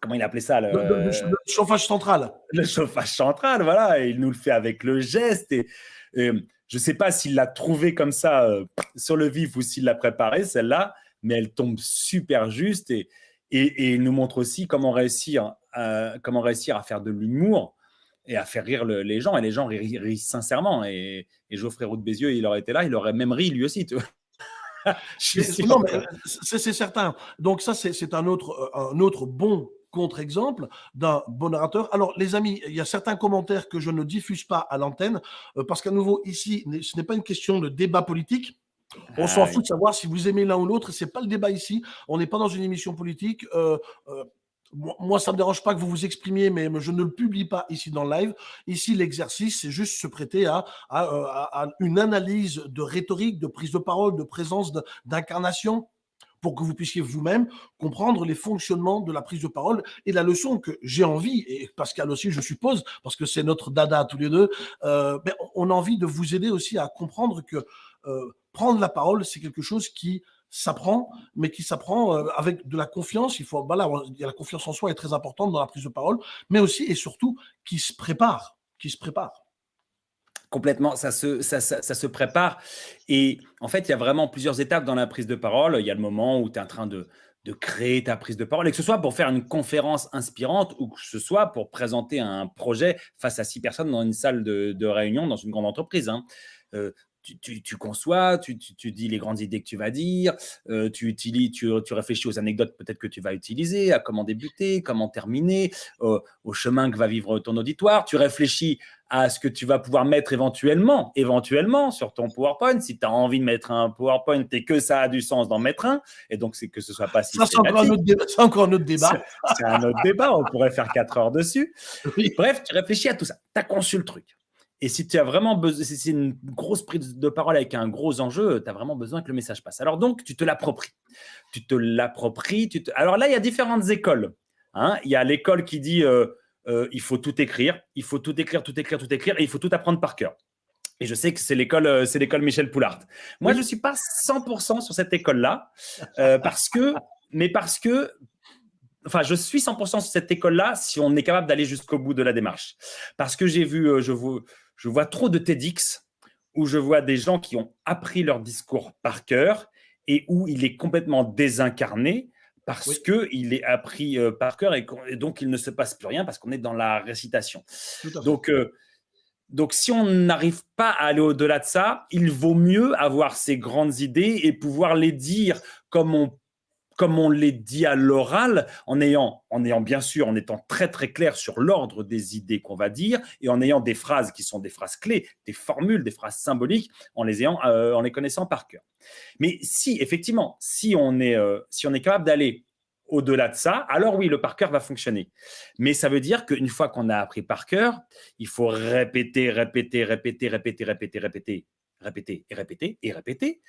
Comment il appelait ça le, Le, le- le- le chauffage central. le chauffage central, voilà, et il nous le fait avec le geste. Et, et je ne sais pas s'il l'a trouvé comme ça euh, sur le vif ou s'il l'a préparée, celle-là, mais elle tombe super juste et, et, et il nous montre aussi comment réussir, à, comment réussir à faire de l'humour et à faire rire le- les gens. Et les gens rient, rient sincèrement. Et, et Geoffrey Roux de Bézieux, il aurait été là, il aurait même ri lui aussi. Tu vois. c'est c'est certain. Donc ça, c'est c'est un autre, euh, un autre bon contre-exemple d'un bon narrateur. Alors, les amis, il y a certains commentaires que je ne diffuse pas à l'antenne, euh, parce qu'à nouveau, ici, ce n'est pas une question de débat politique. On Ah s'en oui. fout de savoir si vous aimez l'un ou l'autre. C'est pas le débat ici. On n'est pas dans une émission politique. Euh, euh, moi, ça me dérange pas que vous vous exprimiez, mais je ne le publie pas ici dans le live. Ici, l'exercice, c'est juste se prêter à, à, euh, à- à une analyse de rhétorique, de prise de parole, de présence, d'incarnation pour que vous puissiez vous-même comprendre les fonctionnements de la prise de parole et la leçon que j'ai envie, et Pascal aussi, je suppose, parce que c'est notre dada tous les deux, euh, on a envie de vous aider aussi à comprendre que euh, prendre la parole, c'est quelque chose qui s'apprend, mais qui s'apprend euh, avec de la confiance. Il faut, a la confiance en soi est très importante dans la prise de parole, mais aussi et surtout qui se prépare, qui se prépare. Complètement, ça se, ça- ça se prépare. Et en fait, il y a vraiment plusieurs étapes dans la prise de parole. Il y a le moment où tu es en train de, de créer ta prise de parole, et que ce soit pour faire une conférence inspirante ou que ce soit pour présenter un projet face à six personnes dans une salle de, de réunion dans une grande entreprise. hein. Euh, tu, tu- tu conçois, tu, tu- tu dis les grandes idées que tu vas dire, euh, tu, utilises, tu, tu réfléchis aux anecdotes peut-être que tu vas utiliser, à comment débuter, comment terminer, euh, au chemin que va vivre ton auditoire. Tu réfléchis à ce que tu vas pouvoir mettre éventuellement, éventuellement sur ton PowerPoint. Si tu as envie de mettre un PowerPoint et que ça a du sens d'en mettre un, et donc c'est que ce soit pas Ça, c'est encore, un autre débat- c'est encore un autre débat. C'est c'est un autre débat, on pourrait faire quatre heures dessus. Oui. Bref, tu réfléchis à tout ça, tu as conçu le truc. Et si tu as vraiment besoin, si c'est une grosse prise de parole avec un gros enjeu, tu as vraiment besoin que le message passe. Alors donc, tu te l'appropries. Tu te l'appropries. Te... Alors là, il y a différentes écoles. hein. Il y a l'école qui dit euh, euh, il faut tout écrire, il faut tout écrire, tout écrire, tout écrire, et il faut tout apprendre par cœur. Et je sais que c'est l'école, euh, c'est l'école Michel Poulard. Moi, je ne suis pas 100% sur cette école-là, euh, parce que, mais parce que enfin, je suis 100% sur cette école-là si on est capable d'aller jusqu'au bout de la démarche. Parce que j'ai vu, je vois, je vois trop de TEDx où je vois des gens qui ont appris leur discours par cœur et où il est complètement désincarné parce Oui. que il est appris euh, par cœur et, donc il ne se passe plus rien parce qu'on est dans la récitation. Donc, euh, donc, si on n'arrive pas à aller au-delà de ça, il vaut mieux avoir ces grandes idées et pouvoir les dire comme on, comme on les dit à l'oral, en ayant, en ayant bien sûr, en étant très très clair sur l'ordre des idées qu'on va dire et en ayant des phrases qui sont des phrases clés, des formules, des phrases symboliques, en les ayant, euh, en les connaissant par cœur. Mais si effectivement, si on est, euh, si on est capable d'aller au-delà de ça, alors oui, le par cœur va fonctionner. Mais ça veut dire qu'une fois qu'on a appris par cœur, il faut répéter, répéter, répéter, répéter, répéter, répéter, répéter et répéter et répéter,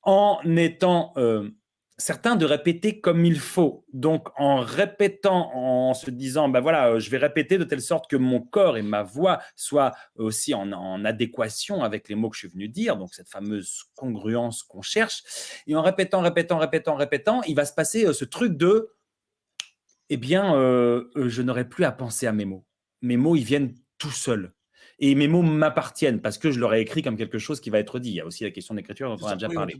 en étant euh, certain de répéter comme il faut. Donc, en répétant, en se disant, ben voilà, euh, je vais répéter de telle sorte que mon corps et ma voix soient aussi en, en adéquation avec les mots que je suis venu dire, donc cette fameuse congruence qu'on cherche. Et en répétant, répétant, répétant, répétant, il va se passer euh, ce truc de, eh bien, euh, je n'aurai plus à penser à mes mots. Mes mots, ils viennent tout seuls. Et mes mots m'appartiennent parce que je leur ai écrit comme quelque chose qui va être dit. Il y a aussi la question d'écriture dont on a déjà parlé.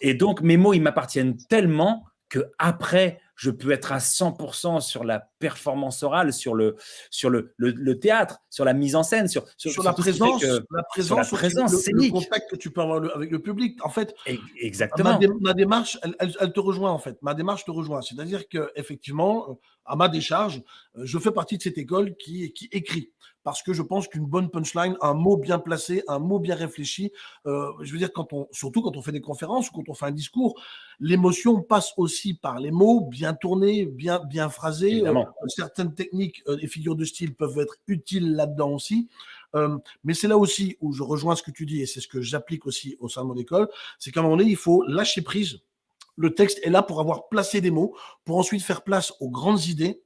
Et donc, mes mots, ils m'appartiennent tellement que après, je peux être à 100% sur la performance orale, sur le, sur le, le, théâtre, sur la mise en scène, sur, sur, la, présence, la présence, la présence, le, contact que tu peux avoir avec le public. En fait, exactement. Ma, démarche, elle, elle, te rejoint en fait. Ma démarche te rejoint. C'est-à-dire que effectivement, à ma décharge, je fais partie de cette école qui, qui écrit parce que je pense qu'une bonne punchline, un mot bien placé, un mot bien réfléchi, euh, je veux dire, quand on, surtout quand on fait des conférences ou quand on fait un discours, l'émotion passe aussi par les mots bien tournés, bien, bien phrasés. Euh, certaines techniques euh, et figures de style peuvent être utiles là-dedans aussi. mais c'est là aussi où je rejoins ce que tu dis et c'est ce que j'applique aussi au sein de mon école, c'est qu'à un moment donné, il faut lâcher prise. Le texte est là pour avoir placé des mots, pour ensuite faire place aux grandes idées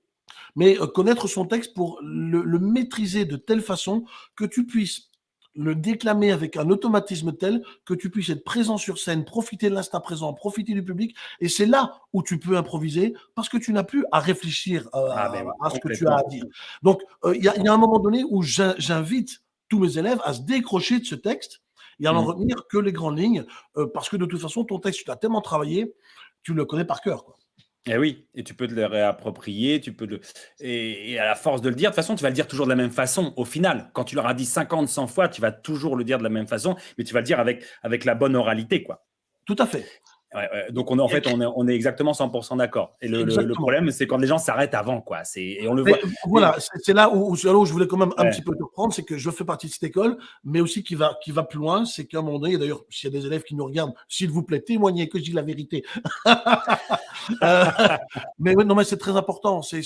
mais euh, connaître son texte pour le, maîtriser de telle façon que tu puisses le déclamer avec un automatisme tel que tu puisses être présent sur scène, profiter de l'instant présent, profiter du public. Et c'est là où tu peux improviser parce que tu n'as plus à réfléchir euh, ah, ben à, ce que tu as à dire. Donc, euh, il y, a un moment donné où j'invite tous mes élèves à se décrocher de ce texte et à n'en mmh. retenir que les grandes lignes parce que de toute façon, ton texte, tu l'as tellement travaillé, tu le connais par cœur. Quoi. Et eh oui, et tu peux te le réapproprier, tu peux le... Et, à la force de le dire, de toute façon, tu vas le dire toujours de la même façon. Au final, quand tu leur as dit 50, 100 fois, tu vas toujours le dire de la même façon, mais tu vas le dire avec, avec la bonne oralité, quoi. Tout à fait. Donc, on, en fait, on est, on est exactement 100% d'accord. Et le, le, problème, c'est quand les gens s'arrêtent avant. Quoi. Et on le voit. Voilà, c'est là où, où, je voulais quand même un petit peu te reprendre, c'est que je fais partie de cette école, mais aussi qui va, qui va plus loin. C'est qu'à un moment donné, d'ailleurs, s'il y a des élèves qui nous regardent, s'il vous plaît, témoignez que je dis la vérité. Euh, mais non, mais c'est très important. C'est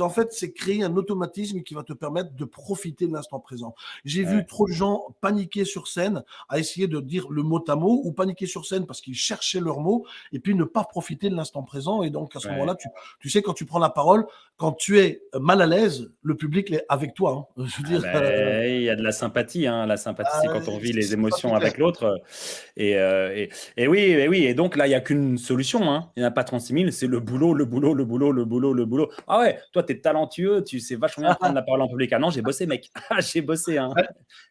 en fait, c'est créer un automatisme qui va te permettre de profiter de l'instant présent. J'ai vu trop de gens paniquer sur scène à essayer de dire le mot à mot ou paniquer sur scène parce qu'ils cherchaient mots et puis ne pas profiter de l'instant présent. Et donc, à ce moment-là, tu, tu, sais, quand tu prends la parole, quand tu es mal à l'aise, le public est avec toi. Hein. Je veux dire, ah ben, euh, il y a de la sympathie. Hein. La sympathie, c'est quand on vit les émotions avec l'autre. Et, euh, et, oui, et oui. Et donc là, il n'y a qu'une solution. Hein. Il n'y en a pas 36 000. C'est le boulot, le boulot, le boulot, le boulot, le boulot. Ah ouais, toi, tu es talentueux. Tu sais vachement bien prendre la parole en public. Ah non, j'ai bossé, mec. Ah, j'ai bossé. Hein.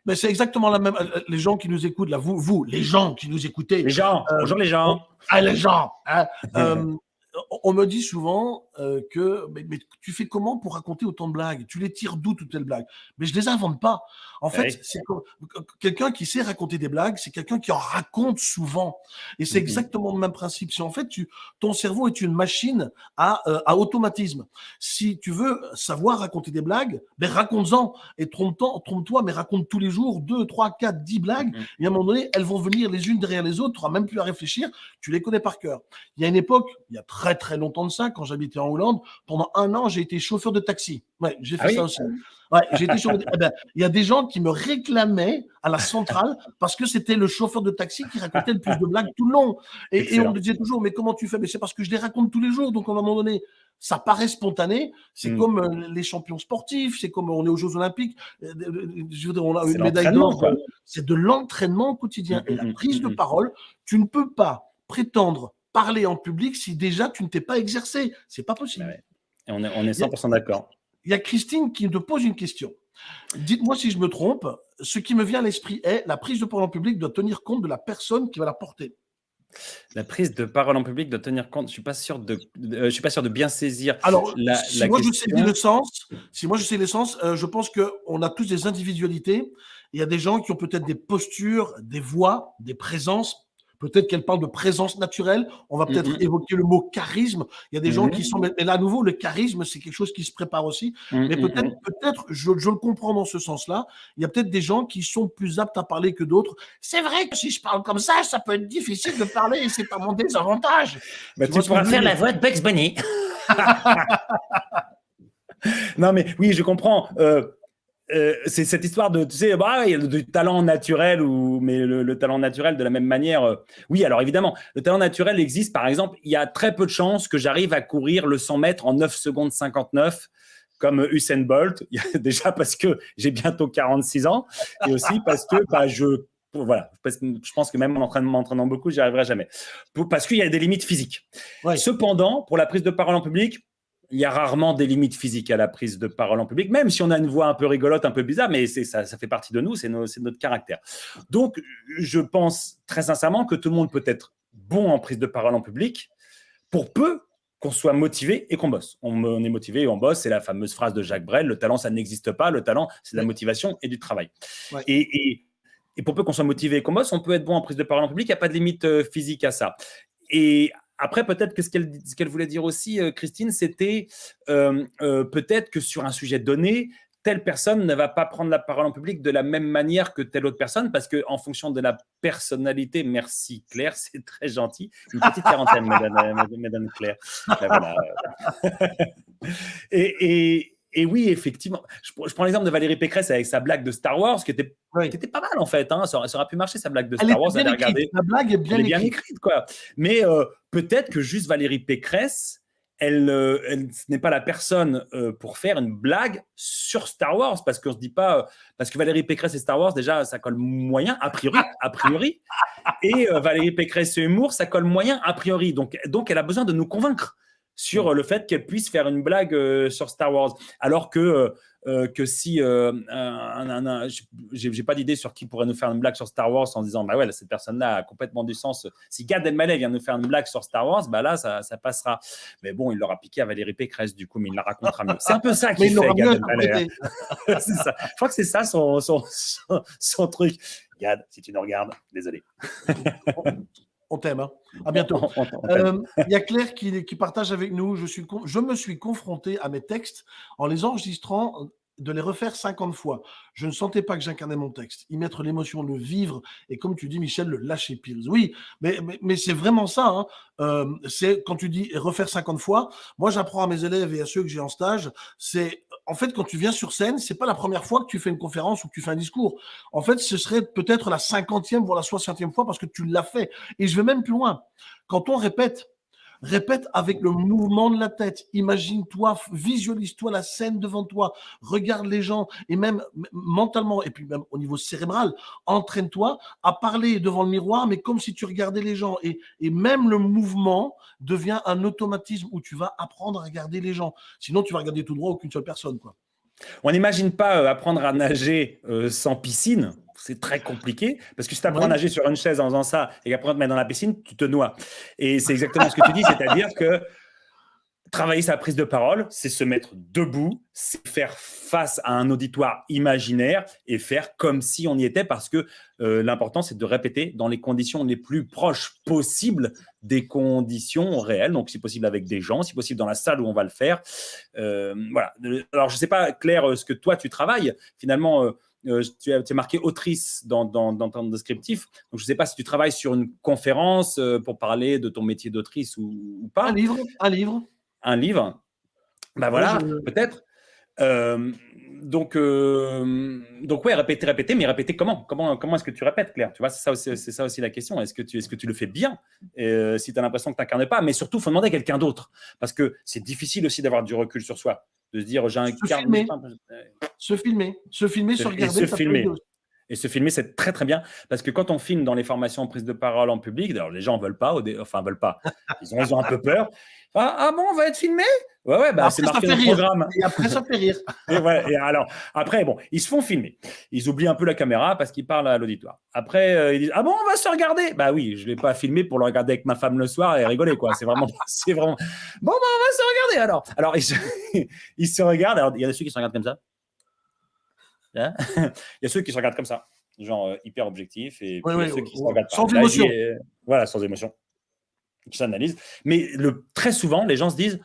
Mais c'est exactement la même. Euh, les gens qui nous écoutent, là, vous, vous, les gens qui nous écoutez. Les gens. bonjour les gens. Les gens. Hein, euh, on me dit souvent euh, que mais, tu fais comment pour raconter autant de blagues? Tu les tires d'où toutes les blagues? Mais je les invente pas. En fait, c'est quelqu'un qui sait raconter des blagues, c'est quelqu'un qui en raconte souvent. Et c'est mmh exactement le même principe. Si en fait, tu, ton cerveau est une machine à, euh, à automatisme. Si tu veux savoir raconter des blagues, ben raconte-en et trompe-toi, trompe mais raconte tous les jours deux, trois, quatre, dix blagues. Mmh et à un moment donné, elles vont venir les unes derrière les autres. Tu n'auras même plus à réfléchir. Tu les connais par cœur. Il y a une époque, il y a très très longtemps de ça, quand j'habitais en Hollande, pendant un an, j'ai été chauffeur de taxi. Ouais, j'ai fait ah ça aussi. Ouais, j'ai été chauffeur eh ben, il y a des gens qui me réclamaient à la centrale parce que c'était le chauffeur de taxi qui racontait le plus de blagues tout le long. Et, on me disait toujours, mais comment tu fais? Mais c'est parce que je les raconte tous les jours. Donc, à un moment donné, ça paraît spontané. C'est hmm. comme euh, les champions sportifs, c'est comme on est aux Jeux Olympiques. Euh, je veux dire, on a une médaille d'or. C'est de l'entraînement quotidien. Hmm, et la hmm, prise de parole, tu ne peux pas prétendre parler en public si déjà tu ne t'es pas exercé. C'est pas possible. Et on est, on est 100% d'accord. Il y a Christine qui te pose une question. Dites-moi si je me trompe. Ce qui me vient à l'esprit est la prise de parole en public doit tenir compte de la personne qui va la porter. La prise de parole en public doit tenir compte. Je suis pas sûr de, euh, je suis pas sûr de bien saisir. Alors, la, si moi je sais le sens, si moi je sais l'essence, euh, je pense que on a tous des individualités. Il y a des gens qui ont peut-être des postures, des voix, des présences Peut-être qu'elle parle de présence naturelle. On va peut-être évoquer le mot charisme. Il y a des gens qui sont. Mais là, à nouveau, le charisme, c'est quelque chose qui se prépare aussi. Mais peut-être, peut-être, je, le comprends dans ce sens-là. Il y a peut-être des gens qui sont plus aptes à parler que d'autres. C'est vrai que si je parle comme ça, ça peut être difficile de parler et c'est pas mon désavantage. tu, pourras faire la voix de Bugs Bunny. non, mais oui, je comprends. Euh, euh, c'est cette histoire de, tu sais, bah, il y a du talent naturel, ou, mais le, talent naturel de la même manière. Euh, oui, alors évidemment, le talent naturel existe. Par exemple, il y a très peu de chances que j'arrive à courir le 100 mètres en 9 secondes 59 comme Usain Bolt. Déjà parce que j'ai bientôt 46 ans et aussi parce que bah, je voilà, je pense que même en m'entraînant beaucoup, j'y arriverai jamais. Parce qu'il y a des limites physiques. Cependant, pour la prise de parole en public, il y a rarement des limites physiques à la prise de parole en public, même si on a une voix un peu rigolote, un peu bizarre, mais ça, ça fait partie de nous, c'est notre caractère. Donc, je pense très sincèrement que tout le monde peut être bon en prise de parole en public, pour peu qu'on soit motivé et qu'on bosse. On, on est motivé et on bosse. C'est la fameuse phrase de Jacques Brel le talent, ça n'existe pas. Le talent, c'est de la motivation et du travail. Ouais. Et, et- et pour peu qu'on soit motivé et qu'on bosse, on peut être bon en prise de parole en public. Il n'y a pas de limite euh, physique à ça. Et après, peut-être que ce qu'elle voulait dire aussi, euh, Christine, c'était euh, euh, peut-être que sur un sujet donné, telle personne ne va pas prendre la parole en public de la même manière que telle autre personne, parce que en fonction de la personnalité, merci Claire, c'est très gentil. Une petite quarantaine, mesdames- mesdames Claire. Ben et- et oui, effectivement, je, pr- je prends l'exemple de Valérie Pécresse avec sa blague de Star Wars, qui était, Oui. qui était pas mal en fait. hein. Ça, aurait, ça aurait pu marcher sa blague de Star Wars. bien. La blague est bien Elle est bien écrite. écrite, quoi. Mais euh, peut-être que juste Valérie Pécresse, elle, euh, elle- n'est pas la personne euh, pour faire une blague sur Star Wars, parce qu'on se dit pas, parce que Valérie Pécresse et Star Wars, déjà, ça colle moyen, a priori, a priori, et Valérie Pécresse et humour, ça colle moyen, a priori. Donc, donc elle a besoin de nous convaincre sur euh, le fait qu'elle puisse faire une blague euh, sur Star Wars, alors que euh, que si euh, j'ai pas d'idée sur qui pourrait nous faire une blague sur Star Wars en disant bah ouais là, cette personne-là a complètement du sens. Si Gad Elmaleh vient nous faire une blague sur Star Wars, bah là ça, ça passera. Mais bon, il l'aura piqué à Valérie Pécresse du coup, mais il la racontera mieux. C'est un peu ça qu'il fait Gad Elmaleh. hein. ça. Je crois que c'est ça son, son, son, son truc. Gad, si tu nous regardes, désolé. On t'aime. hein. À bientôt. T'aime. Euh, Il y a Claire qui, qui partage avec nous. Je, suis je me suis confronté à mes textes en les enregistrant, de les refaire 50 fois. Je ne sentais pas que j'incarnais mon texte. Y mettre l'émotion, le vivre et, comme tu dis, Michel, le lâcher prise. Oui, mais, mais, mais c'est vraiment ça. hein. Euh, c'est quand tu dis refaire 50 fois. Moi, j'apprends à mes élèves et à ceux que j'ai en stage. C'est en fait quand tu viens sur scène, c'est pas la première fois que tu fais une conférence ou que tu fais un discours. En fait, ce serait peut-être la cinquantième voire la soixantième fois parce que tu l'as fait. Et je vais même plus loin. Quand on répète, répète avec le mouvement de la tête. Imagine-toi, visualise-toi la scène devant toi, regarde les gens et même mentalement et puis même au niveau cérébral, entraîne-toi à parler devant le miroir, mais comme si tu regardais les gens. Et, même le mouvement devient un automatisme où tu vas apprendre à regarder les gens. Sinon, tu vas regarder tout droit aucune seule personne. On n'imagine pas euh, apprendre à nager euh, sans piscine. C'est très compliqué parce que si tu apprends Ouais. à nager sur une chaise en faisant ça et qu'après on te met dans la piscine, tu te noies. Et c'est exactement ce que tu dis, c'est-à-dire que travailler sa prise de parole, c'est se mettre debout, c'est faire face à un auditoire imaginaire et faire comme si on y était parce que euh, l'important c'est de répéter dans les conditions les plus proches possibles des conditions réelles. Donc si possible avec des gens, si possible dans la salle où on va le faire. Euh, voilà. Alors je sais pas Claire ce que toi tu travailles. Finalement, euh, tu, as, tu marqué autrice dans, ton descriptif. Donc, je ne sais pas si tu travailles sur une conférence pour parler de ton métier d'autrice ou pas. Un livre, un livre. Un livre. Ben voilà, je- peut-être. Euh, donc, euh, donc ouais, répéter, répéter, mais répéter comment? Comment, comment est-ce que tu répètes, Claire? Tu vois, c'est ça, aussi- c'est ça aussi la question. Est-ce que tu, est-ce que tu le fais bien Euh, Si tu as l'impression que tu n'incarnes pas, mais surtout, il faut demander à quelqu'un d'autre. Parce que c'est difficile aussi d'avoir du recul sur soi. De se dire, j'ai un Se filmer. Se filmer, se filmer, se Et regarder. se filmer. Et se filmer, c'est très très bien parce que quand on filme dans les formations en prise de parole en public, d'ailleurs les gens veulent pas, enfin veulent pas, ils ont, ils ont un peu peur. Ah, ah bon, on va être filmé? Ouais, ouais, bah, c'est marqué dans le programme. Et après, ça fait rire. Et, voilà, et alors, après, bon, ils se font filmer. Ils oublient un peu la caméra parce qu'ils parlent à l'auditoire. Après, euh, ils disent Ah bon, on va se regarder? Bah oui, je ne l'ai pas filmé pour le regarder avec ma femme le soir et rigoler, quoi. C'est vraiment. c'est vraiment... Bon, bah, on va se regarder alors. Alors, ils se, ils se regardent. Alors, il y a ceux qui se regardent comme ça. Hein il y a ceux qui se regardent comme ça, genre euh, hyper objectif. Et puis, il y a oui, ceux qui se regardent pas. Sans émotion. voilà, sans émotion. Qui s'analysent. Mais le, très souvent, les gens se disent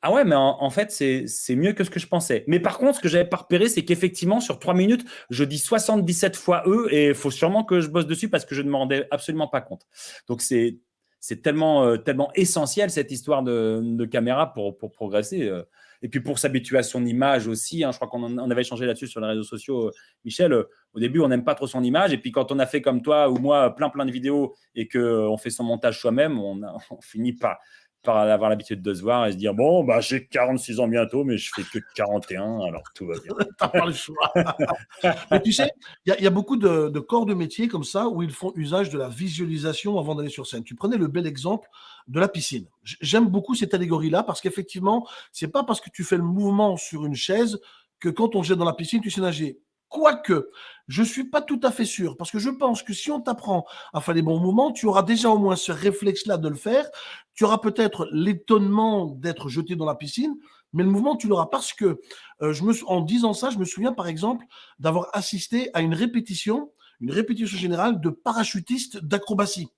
ah ouais, mais en, en fait, c'est c'est mieux que ce que je pensais. Mais par contre, ce que j'avais pas repéré, c'est qu'effectivement, sur trois minutes, je dis 77 fois eux et il faut sûrement que je bosse dessus parce que je ne m'en rendais absolument pas compte. Donc, c'est c'est tellement, euh, tellement essentiel cette histoire de, de caméra pour, pour progresser. euh. Et puis pour s'habituer à son image aussi. hein. je crois qu'on avait échangé là-dessus sur les réseaux sociaux. euh, Michel, euh, au début, on n'aime pas trop son image. Et puis quand on a fait comme toi ou moi plein plein de vidéos et qu'on fait son montage soi-même, on, on finit par, par avoir l'habitude de se voir et se dire bon, bah, j'ai 46 ans bientôt, mais je fais que 41, alors tout va bien. T'as pas le choix. Mais tu sais, il y, a- beaucoup de, de corps de métier comme ça où ils font usage de la visualisation avant d'aller sur scène. Tu prenais le bel exemple de la piscine. J'aime beaucoup cette allégorie-là parce qu'effectivement, c'est pas parce que tu fais le mouvement sur une chaise que quand on jette dans la piscine, tu sais nager. Quoique, je ne suis pas tout à fait sûr, parce que je pense que si on t'apprend à faire les bons moments, tu auras déjà au moins ce réflexe-là de le faire. Tu auras peut-être l'étonnement d'être jeté dans la piscine, mais le mouvement, tu l'auras parce que, euh, je me, en disant ça, je me souviens par exemple d'avoir assisté à une répétition, une répétition générale de parachutistes d'acrobatie.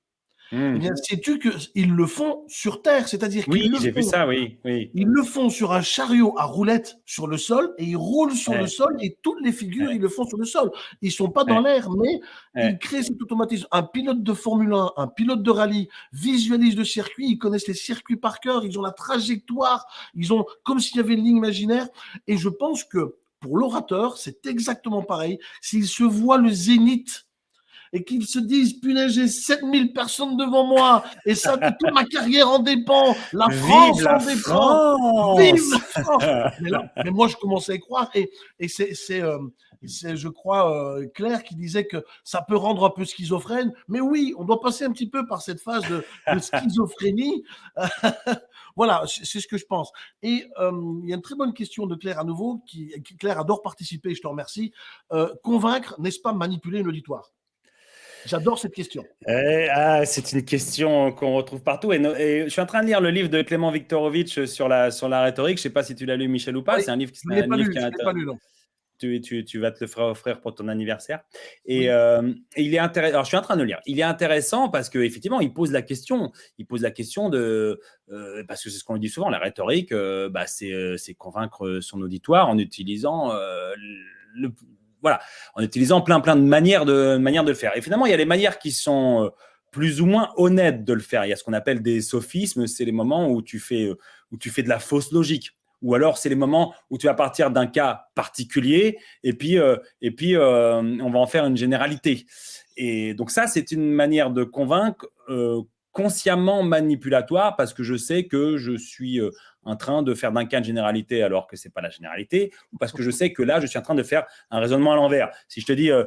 Eh bien, sais-tu qu'ils le font sur terre, c'est-à-dire qu'ils Oui, le vu font ça, oui. oui. ils le font sur un chariot à roulettes sur le sol et ils roulent sur Ouais. le sol et toutes les figures, Ouais. ils le font sur le sol. Ils sont pas dans Ouais. l'air, mais ils créent cet automatisme. Un pilote de Formule 1, un pilote de rallye visualise le circuit, ils connaissent les circuits par cœur, ils ont la trajectoire, ils ont comme s'il y avait une ligne imaginaire. Et je pense que pour l'orateur, c'est exactement pareil. S'il se voit le zénith et qu'ils se disent, punaise, j'ai 7000 personnes devant moi, et ça, toute ma carrière en dépend, la France la en dépend. Vive la France mais, là- mais moi, je commençais à y croire. Et, et c'est, c'est, euh, je crois, euh, Claire qui disait que ça peut rendre un peu schizophrène. Mais oui, on doit passer un petit peu par cette phase de, de schizophrénie. voilà, c'est ce que je pense. Et euh, il y a une très bonne question de Claire à nouveau. Qui, qui- Claire adore participer, je te remercie. Euh, convaincre, n'est-ce pas manipuler un auditoire? J'adore cette question. Eh, ah, c'est une question qu'on retrouve partout. Et, no- et je suis en train de lire le livre de Clément Viktorovitch sur la, sur la rhétorique. Je ne sais pas si tu l'as lu, Michel, ou pas. Oui, c'est un livre qui un pas lu, pas lu, non. tu, tu- tu vas te le faire offrir pour ton anniversaire. Et, Oui. euh, et il est intéressant. Alors, je suis en train de le lire. Il est intéressant parce qu'effectivement, il pose la question. Il pose la question de. euh, parce que c'est ce qu'on dit souvent, la rhétorique, euh, bah, c'est convaincre son auditoire en utilisant. le, voilà, en utilisant plein, plein de manières de, manières de le faire. Et finalement, il y a des manières qui sont. euh, plus ou moins honnêtes de le faire. Il y a ce qu'on appelle des sophismes, c'est les moments où tu fais, euh, où tu fais de la fausse logique. Ou alors, c'est les moments où tu vas partir d'un cas particulier et puis, euh, et puis on va en faire une généralité. Et donc ça, c'est une manière de convaincre consciemment manipulatoire parce que je sais que je suis en train de faire d'un cas une généralité alors que c'est pas la généralité, ou parce que je sais que là, je suis en train de faire un raisonnement à l'envers. Si je te dis euh,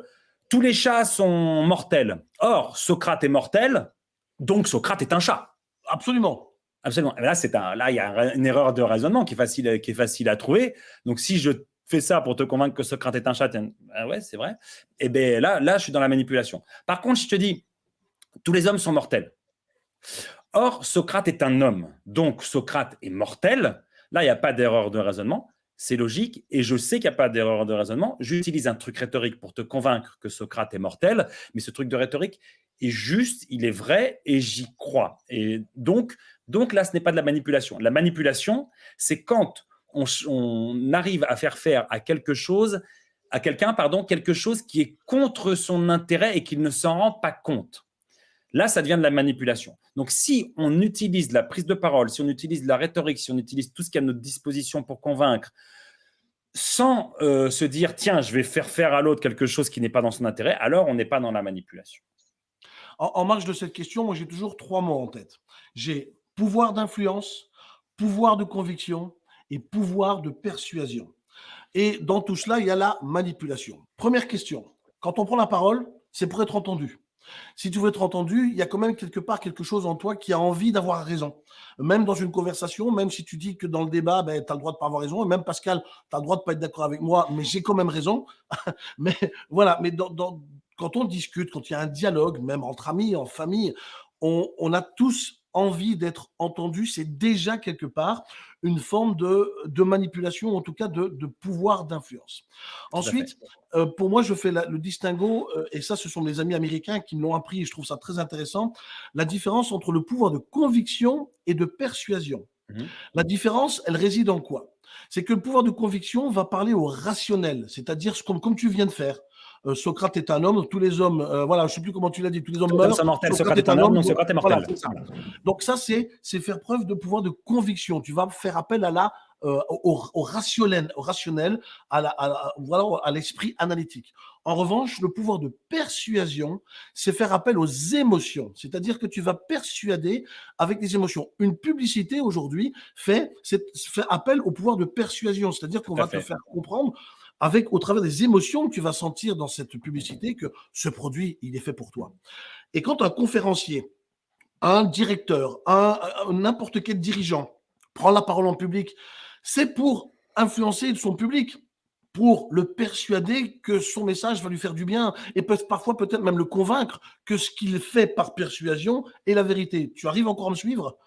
tous les chats sont mortels, or Socrate est mortel, donc Socrate est un chat. Absolument. Absolument. Et Là, c'est un, là, il y a un- une erreur de raisonnement qui est facile, à- qui est facile à trouver. Donc, si je fais ça pour te convaincre que Socrate est un chat, ah ouais, c'est vrai. Et ben là, là, je suis dans la manipulation. Par contre, je te dis, tous les hommes sont mortels. Or, Socrate est un homme, donc Socrate est mortel. Là, il n'y a pas d'erreur de raisonnement. C'est logique et je sais qu'il n'y a pas d'erreur de raisonnement. J'utilise un truc rhétorique pour te convaincre que Socrate est mortel, mais ce truc de rhétorique est juste, il est vrai et j'y crois. Et donc, donc là, ce n'est pas de la manipulation. La manipulation, c'est quand on, arrive à faire faire à quelque chose, à quelqu'un, pardon, quelque chose qui est contre son intérêt et qu'il ne s'en rend pas compte. Là, ça devient de la manipulation. Donc, si on utilise la prise de parole, si on utilise la rhétorique, si on utilise tout ce qui est à notre disposition pour convaincre, sans euh, se dire, tiens, je vais faire faire à l'autre quelque chose qui n'est pas dans son intérêt, alors on n'est pas dans la manipulation. En, en marge de cette question, moi j'ai toujours trois mots en tête. J'ai pouvoir d'influence, pouvoir de conviction et pouvoir de persuasion. Et dans tout cela, il y a la manipulation. Première question. Quand on prend la parole, c'est pour être entendu. Si tu veux être entendu, il y a quand même quelque part quelque chose en toi qui a envie d'avoir raison. Même dans une conversation, même si tu dis que dans le débat, ben, tu as le droit de pas avoir raison, et même Pascal, tu as le droit de pas être d'accord avec moi, mais j'ai quand même raison. mais voilà, mais quand on discute, quand il y a un dialogue, même entre amis, en famille, on, on a tous envie d'être entendus. C'est déjà quelque part une forme de, de manipulation, en tout cas de, de pouvoir d'influence. Ensuite, euh, pour moi, je fais la- le distinguo, euh, et ça, ce sont mes amis américains qui me l'ont appris, et je trouve ça très intéressant, la différence entre le pouvoir de conviction et de persuasion. Mhm. La différence, elle réside en quoi? C'est que le pouvoir de conviction va parler au rationnel, c'est-à-dire ce comme, comme tu viens de faire. Euh, Socrate est un homme, tous les hommes, euh, voilà, je ne sais plus comment tu l'as dit, tous les hommes meurent. sont mortels, Socrate est un homme, donc Socrate est mortel. Voilà, ça. Donc ça, c'est faire preuve de pouvoir de conviction. Tu vas faire appel à la euh, au, au rationnel, au rationnel, à la, à la- voilà, à l'esprit analytique. En revanche, le pouvoir de persuasion, c'est faire appel aux émotions. C'est-à-dire que tu vas persuader avec des émotions. Une publicité aujourd'hui fait, fait appel au pouvoir de persuasion. C'est-à-dire qu'on va te faire comprendre avec, au travers des émotions que tu vas sentir dans cette publicité que ce produit, il est fait pour toi. Et quand un conférencier, un directeur, un, n'importe quel dirigeant prend la parole en public, c'est pour influencer son public. pour le persuader que son message va lui faire du bien et peut parfois peut-être même le convaincre que ce qu'il fait par persuasion est la vérité. Tu arrives encore à me suivre?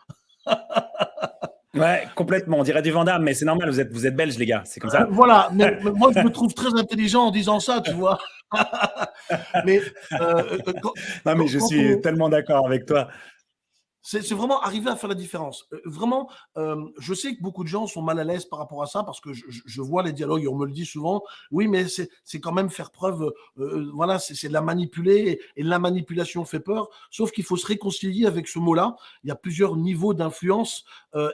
Ouais, complètement. On dirait du Vandame, mais c'est normal, vous êtes, vous êtes belge, les gars. C'est comme ça. Voilà, mais, moi, je me trouve très intelligent en disant ça, tu vois. mais, euh, euh, non, mais je suis tellement d'accord avec toi. C'est vraiment arriver à faire la différence. Euh, vraiment, euh, je sais que beaucoup de gens sont mal à l'aise par rapport à ça parce que je, vois les dialogues et on me le dit souvent. Oui, mais c'est quand même faire preuve. Euh, voilà, c'est la manipuler et, la manipulation fait peur. Sauf qu'il faut se réconcilier avec ce mot-là. Il y a plusieurs niveaux d'influence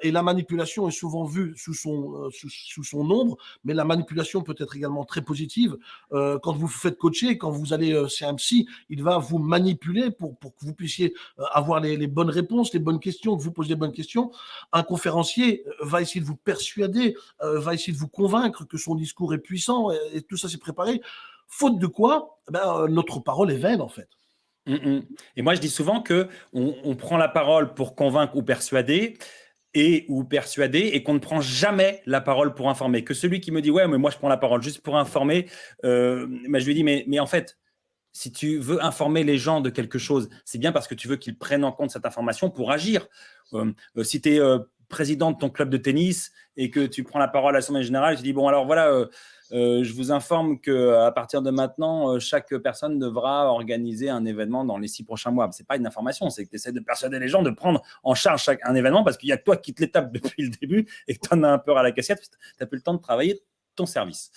et la manipulation est souvent vue sous son, sous, son ombre, mais la manipulation peut être également très positive. quand vous vous faites coacher, quand vous allez chez un psy, il va vous manipuler pour, pour que vous puissiez avoir les bonnes réponses les bonnes questions, que vous posez les bonnes questions, un conférencier euh, va essayer de vous persuader, euh, va essayer de vous convaincre que son discours est puissant et, tout ça c'est préparé. Faute de quoi, eh ben, euh, notre parole est vaine en fait. Mmh, mmh. Et moi, je dis souvent que on, prend la parole pour convaincre ou persuader et ou persuader et qu'on ne prend jamais la parole pour informer. Que celui qui me dit ouais, mais moi je prends la parole juste pour informer, je lui dis mais en fait, si tu veux informer les gens de quelque chose, c'est bien parce que tu veux qu'ils prennent en compte cette information pour agir. Euh, euh, si tu es euh, président de ton club de tennis et que tu prends la parole à l'Assemblée générale, tu dis, bon, alors voilà, je vous informe qu'à partir de maintenant, chaque personne devra organiser un événement dans les six prochains mois. Ce n'est pas une information, c'est que tu essaies de persuader les gens de prendre en charge un événement parce qu'il y a toi qui te l'étape depuis le début et que tu en as un peu à la cassette, tu n'as plus le temps de travailler ton service.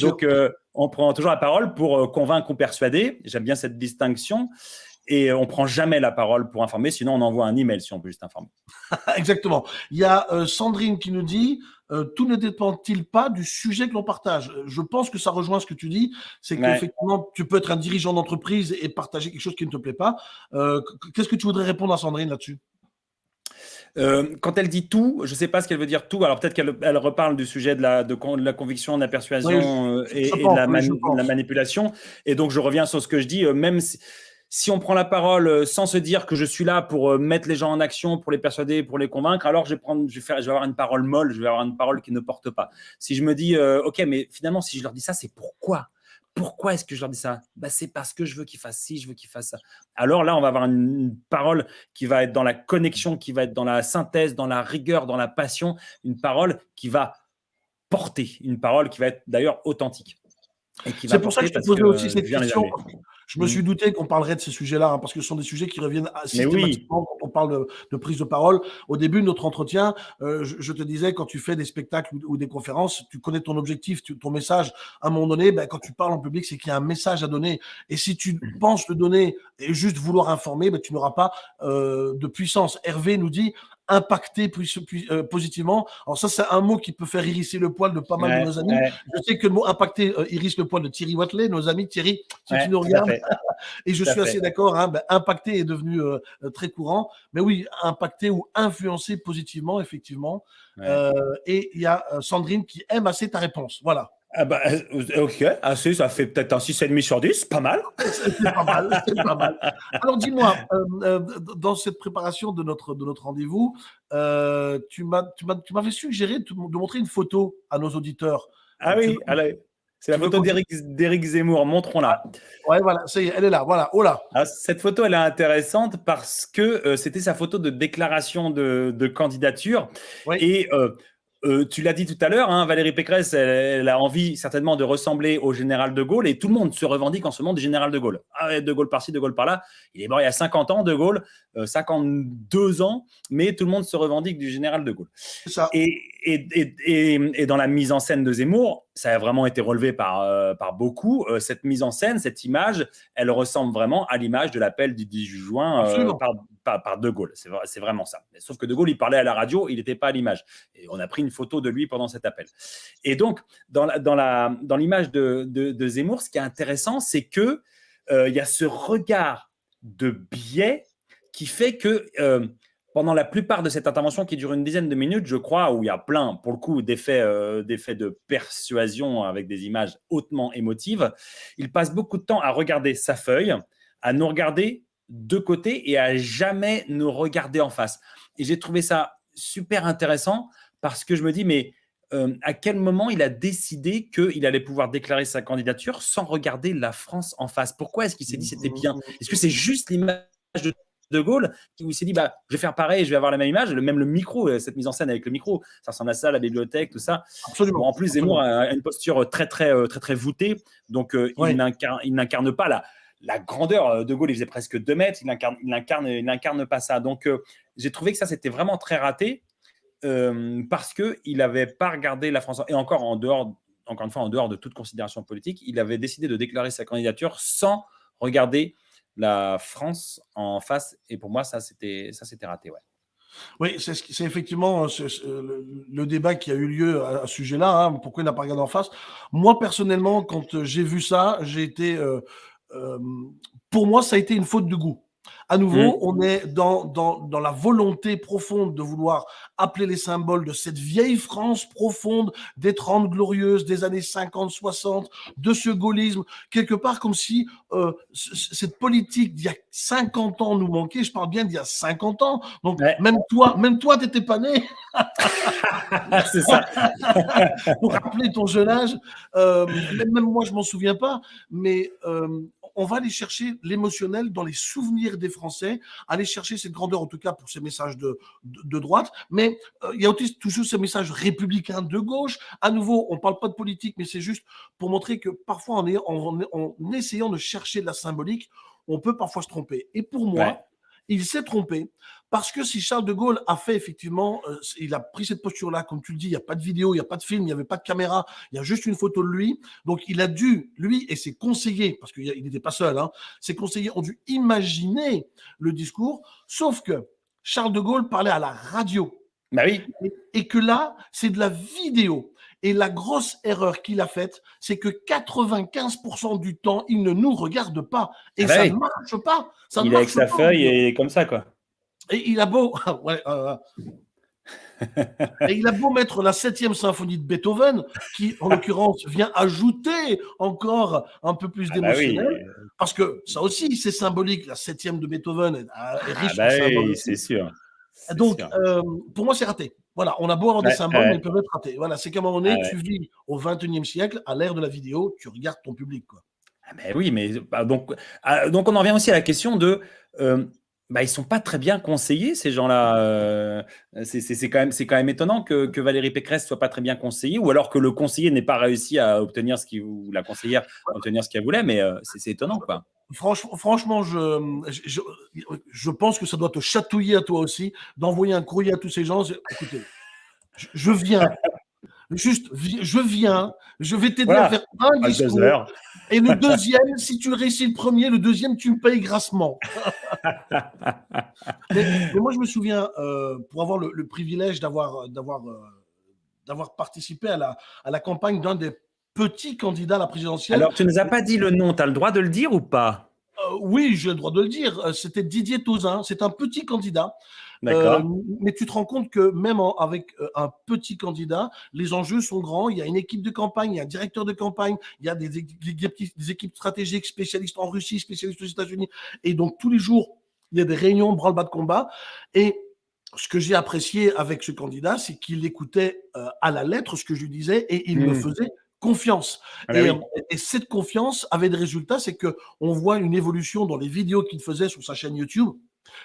Donc, euh, on prend toujours la parole pour euh, convaincre ou persuader. J'aime bien cette distinction. Et on prend jamais la parole pour informer, sinon on envoie un email si on peut juste informer. Exactement. Il y a euh, Sandrine qui nous dit tout ne dépend-il pas du sujet que l'on partage? Je pense que ça rejoint ce que tu dis, c'est qu'effectivement, tu peux être un dirigeant d'entreprise et partager quelque chose qui ne te plaît pas. Qu'est-ce que tu voudrais répondre à Sandrine là-dessus? Euh, quand elle dit tout, je ne sais pas ce qu'elle veut dire tout. Alors peut-être qu'elle elle reparle du sujet de la, de, la conviction, de la persuasion euh, et, de, la manipulation. Et donc je reviens sur ce que je dis, euh, même si, on prend la parole sans se dire que je suis là pour mettre les gens en action, pour les persuader, pour les convaincre, alors je vais, prendre, je vais, faire, je vais avoir une parole molle, je vais avoir une parole qui ne porte pas. Si je me dis, OK, mais finalement, si je leur dis ça, c'est pourquoi? Pourquoi est-ce que je leur dis ça? Bah, C'est parce que je veux qu'ils fassent ci, je veux qu'ils fassent ça. Alors là, on va avoir une, parole qui va être dans la connexion, qui va être dans la synthèse, dans la rigueur, dans la passion, une parole qui va porter, une parole qui va être d'ailleurs authentique. C'est pour ça que je te posais aussi cette question. Je me suis douté qu'on parlerait de ces sujets-là, hein, parce que ce sont des sujets qui reviennent systématiquement quand on parle de, prise de parole. Au début de notre entretien, euh, je, te disais, quand tu fais des spectacles ou, des conférences, tu connais ton objectif, ton message. À un moment donné, ben, quand tu parles en public, c'est qu'il y a un message à donner. Et si tu mmh. penses le donner et juste vouloir informer, ben, tu n'auras pas euh, de puissance. Hervé nous dit, impacter euh, positivement. Alors ça, c'est un mot qui peut faire hérisser le poil de pas mal de nos amis. Je sais que le mot impacter euh, hérisse le poil de Thierry Watley, nos amis. Thierry, si tu nous regardes. Et je suis assez d'accord, hein, ben, impacter est devenu euh, très courant. Mais oui, impacter ou influencer positivement, effectivement. et il y a Sandrine qui aime assez ta réponse. Voilà. Ah bah, euh, ok, assez, ça fait peut-être un 6,5 sur 10, pas mal. C'est pas mal, c'est pas mal. Alors dis-moi, euh, euh, dans cette préparation de notre, de notre rendez-vous, tu m'avais suggéré de, montrer une photo à nos auditeurs. Ah oui, allez. C'est la photo d'Éric Zemmour, montrons-la. Ouais, voilà, ça y est, elle est là, voilà, oh là. Ah, cette photo, elle est intéressante parce que c'était sa photo de déclaration de, de candidature. Oui. Et euh, tu l'as dit tout à l'heure, hein, Valérie Pécresse, elle, a envie certainement de ressembler au général de Gaulle et tout le monde se revendique en ce moment du général de Gaulle. Ah, de Gaulle par-ci, de Gaulle par-là. Il est mort il y a 50 ans, de Gaulle, 52 euh, ans, mais tout le monde se revendique du général de Gaulle. Ça. Et, et, dans la mise en scène de Zemmour, ça a vraiment été relevé par, euh, par beaucoup. cette mise en scène, cette image, elle ressemble vraiment à l'image de l'appel du 18 juin par, par, De Gaulle. C'est vraiment ça. Sauf que De Gaulle, il parlait à la radio, il n'était pas à l'image. Et on a pris une photo de lui pendant cet appel. Et donc, dans l'image dans de, de, de, Zemmour, ce qui est intéressant, c'est qu'il euh, il y a ce regard de biais qui fait que euh, pendant la plupart de cette intervention qui dure une dizaine de minutes, je crois, où il y a plein, pour le coup, d'effets euh, de persuasion avec des images hautement émotives, il passe beaucoup de temps à regarder sa feuille, à nous regarder de côté et à jamais nous regarder en face. Et j'ai trouvé ça super intéressant parce que je me dis, mais euh, à quel moment il a décidé qu'il allait pouvoir déclarer sa candidature sans regarder la France en face? Pourquoi est-ce qu'il s'est dit c'était bien? Est-ce que c'est juste l'image de de Gaulle, qui s'est dit, bah, je vais faire pareil, je vais avoir la même image, même le micro, euh, cette mise en scène avec le micro, ça ressemble à ça, la bibliothèque, tout ça. Absolument. en plus, Zemmour a une posture très, très, euh, très, très, voûtée, donc euh, il n'incarne pas la, la grandeur. De Gaulle, il faisait presque 2 mètres, il n'incarne il incarne, il incarne pas ça. Donc, j'ai trouvé que ça, c'était vraiment très raté, parce qu'il n'avait pas regardé la France, et encore en dehors, encore une fois, en dehors de toute considération politique, il avait décidé de déclarer sa candidature sans regarder la France en face. Et pour moi, ça, c'était raté. Ouais. Oui, c'est effectivement euh, le, débat qui a eu lieu à, ce sujet-là. Hein, pourquoi il n'a pas regardé en face? Moi, personnellement, quand j'ai vu ça, j'ai été. Euh, euh, pour moi, ça a été une faute de goût. À nouveau, mmh. on est dans, dans, dans, la volonté profonde de vouloir appeler les symboles de cette vieille France profonde des 30 glorieuses, des années 50, 60, de ce gaullisme, quelque part comme si euh, cette politique d'il y a 50 ans nous manquait. Je parle bien d'il y a 50 ans. Donc, même toi, même toi, t'étais pas né. C'est ça. Pour rappeler ton jeune âge, euh, même, moi, je m'en souviens pas, mais euh, on va aller chercher l'émotionnel dans les souvenirs des Français, aller chercher cette grandeur, en tout cas pour ces messages de, de, droite. Mais euh, il y a aussi toujours ces messages républicains de gauche. À nouveau, on ne parle pas de politique, mais c'est juste pour montrer que parfois, en, en, en, essayant de chercher de la symbolique, on peut parfois se tromper. Et pour moi, il s'est trompé parce que si Charles de Gaulle a fait effectivement, euh, il a pris cette posture-là, comme tu le dis, il n'y a pas de vidéo, il n'y a pas de film, il n'y avait pas de caméra, il y a juste une photo de lui. Donc il a dû, lui et ses conseillers, parce qu'il n'était pas seul, hein, ses conseillers ont dû imaginer le discours, sauf que Charles de Gaulle parlait à la radio. Bah oui. et que là, c'est de la vidéo. Et la grosse erreur qu'il a faite, c'est que 95% du temps, il ne nous regarde pas. Et ah bah ça ne marche pas. Ça il est avec sa feuille et comme ça, quoi. Et il a beau. ouais, euh, et il a beau mettre la septième symphonie de Beethoven, qui en l'occurrence vient ajouter encore un peu plus ah bah d'émotionnel, parce que ça aussi c'est symbolique, la septième de Beethoven est, ah riche bah oui, c'est sûr. Donc euh, pour moi c'est raté. Voilà, on a beau avoir des symboles, mais ils peuvent être ratés. Voilà, c'est qu'à un moment donné, tu vis au 21e siècle, à l'ère de la vidéo, tu regardes ton public. Quoi. Ben oui, mais bah, donc, donc on en revient aussi à la question de euh, bah, ils sont pas très bien conseillés, ces gens-là. Euh, c'est quand, même, quand même étonnant que, que, Valérie Pécresse soit pas très bien conseillée, ou alors que le conseiller n'ait pas réussi à obtenir ce qu'il ou la conseillère à obtenir ce qu'elle voulait, mais euh, c'est étonnant, quoi. Franchement, franchement je, je, je, pense que ça doit te chatouiller à toi aussi d'envoyer un courrier à tous ces gens. Écoutez, je viens, Juste, je viens, je vais t'aider à faire un discours. Et le deuxième, si tu réussis le premier, le deuxième, tu me payes grassement. mais, moi, je me souviens, euh, pour avoir le, privilège d'avoir d'avoir euh, d'avoir participé à la, à la campagne d'un des petits candidats à la présidentielle. Alors, tu ne nous as pas dit le nom, tu as le droit de le dire ou pas? Euh, oui, j'ai le droit de le dire. C'était Didier Tauzin. C'est un petit candidat euh, mais tu te rends compte que même avec euh, un petit candidat, les enjeux sont grands. Il y a une équipe de campagne, il y a un directeur de campagne, il y a des, des équipes stratégiques spécialistes en Russie, spécialistes aux États-Unis. Et donc, tous les jours, il y a des réunions, branle-bas de combat. Et ce que j'ai apprécié avec ce candidat, c'est qu'il écoutait euh, à la lettre ce que je lui disais et il me mmh. faisait confiance. Ah bah et, et, cette confiance avait des résultats, c'est que on voit une évolution dans les vidéos qu'il faisait sur sa chaîne YouTube.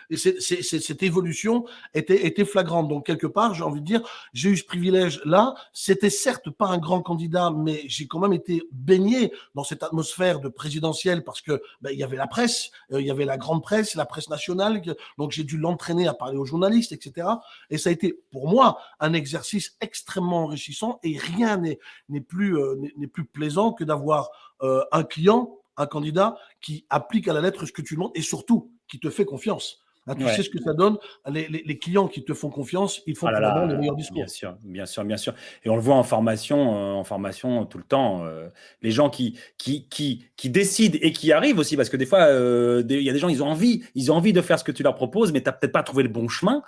Et cette évolution était, flagrante. Donc, quelque part, j'ai envie de dire, j'ai eu ce privilège-là. C'était certes pas un grand candidat, mais j'ai quand même été baigné dans cette atmosphère de présidentielle parce que ben, il y avait la presse, euh, il y avait la grande presse, la presse nationale. Donc, j'ai dû l'entraîner à parler aux journalistes, etc. Et ça a été, pour moi, un exercice extrêmement enrichissant et rien n'est plus, euh, plus plaisant que d'avoir euh, un client, un candidat qui applique à la lettre ce que tu demandes et surtout qui te fait confiance. Hein, tu sais ce que ça donne. Les, les, clients qui te font confiance, ils font ah le meilleur discours. Bien sûr, bien sûr, bien sûr. Et on le voit en formation, euh, en formation tout le temps. Euh, les gens qui, qui, qui, qui, décident et qui arrivent aussi, parce que des fois, euh, il y a des gens, ils ont envie, ils ont envie de faire ce que tu leur proposes, mais tu n'as peut-être pas trouvé le bon chemin.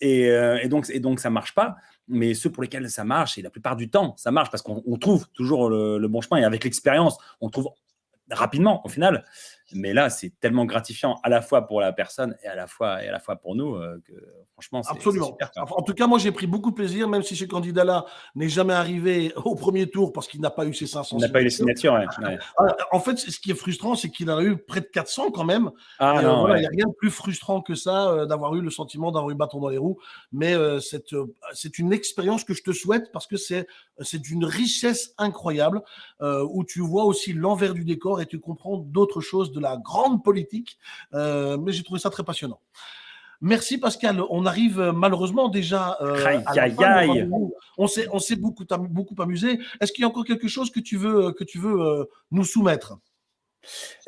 Et, et, donc, et donc, ça marche pas. Mais ceux pour lesquels ça marche, et la plupart du temps, ça marche parce qu'on trouve toujours le, le, bon chemin. Et avec l'expérience, on trouve rapidement, au final. Mais là, c'est tellement gratifiant à la fois pour la personne et à la fois, et à la fois pour nous euh, que franchement, c'est Absolument. super. En tout cas, moi, j'ai pris beaucoup de plaisir, même si ce candidat-là n'est jamais arrivé au premier tour parce qu'il n'a pas eu ses 500 On n'a pas eu les signatures. signatures. ouais, ouais. Ah, En fait, ce qui est frustrant, c'est qu'il en a eu près de 400 quand même. Ah Et, euh, Il n'y a rien de plus frustrant que ça, euh, d'avoir eu le sentiment d'avoir eu bâton dans les roues. Mais c'est c'est une expérience que je te souhaite parce que c'est c'est d'une richesse incroyable où tu vois aussi l'envers du décor et tu comprends d'autres choses de la grande politique. Euh, mais j'ai trouvé ça très passionnant. Merci Pascal. On arrive euh, malheureusement déjà euh, Aïe, à la aïe, fin aïe. On s'est on s'est beaucoup beaucoup amusé. Est-ce qu'il y a encore quelque chose que tu veux que tu veux euh, nous soumettre?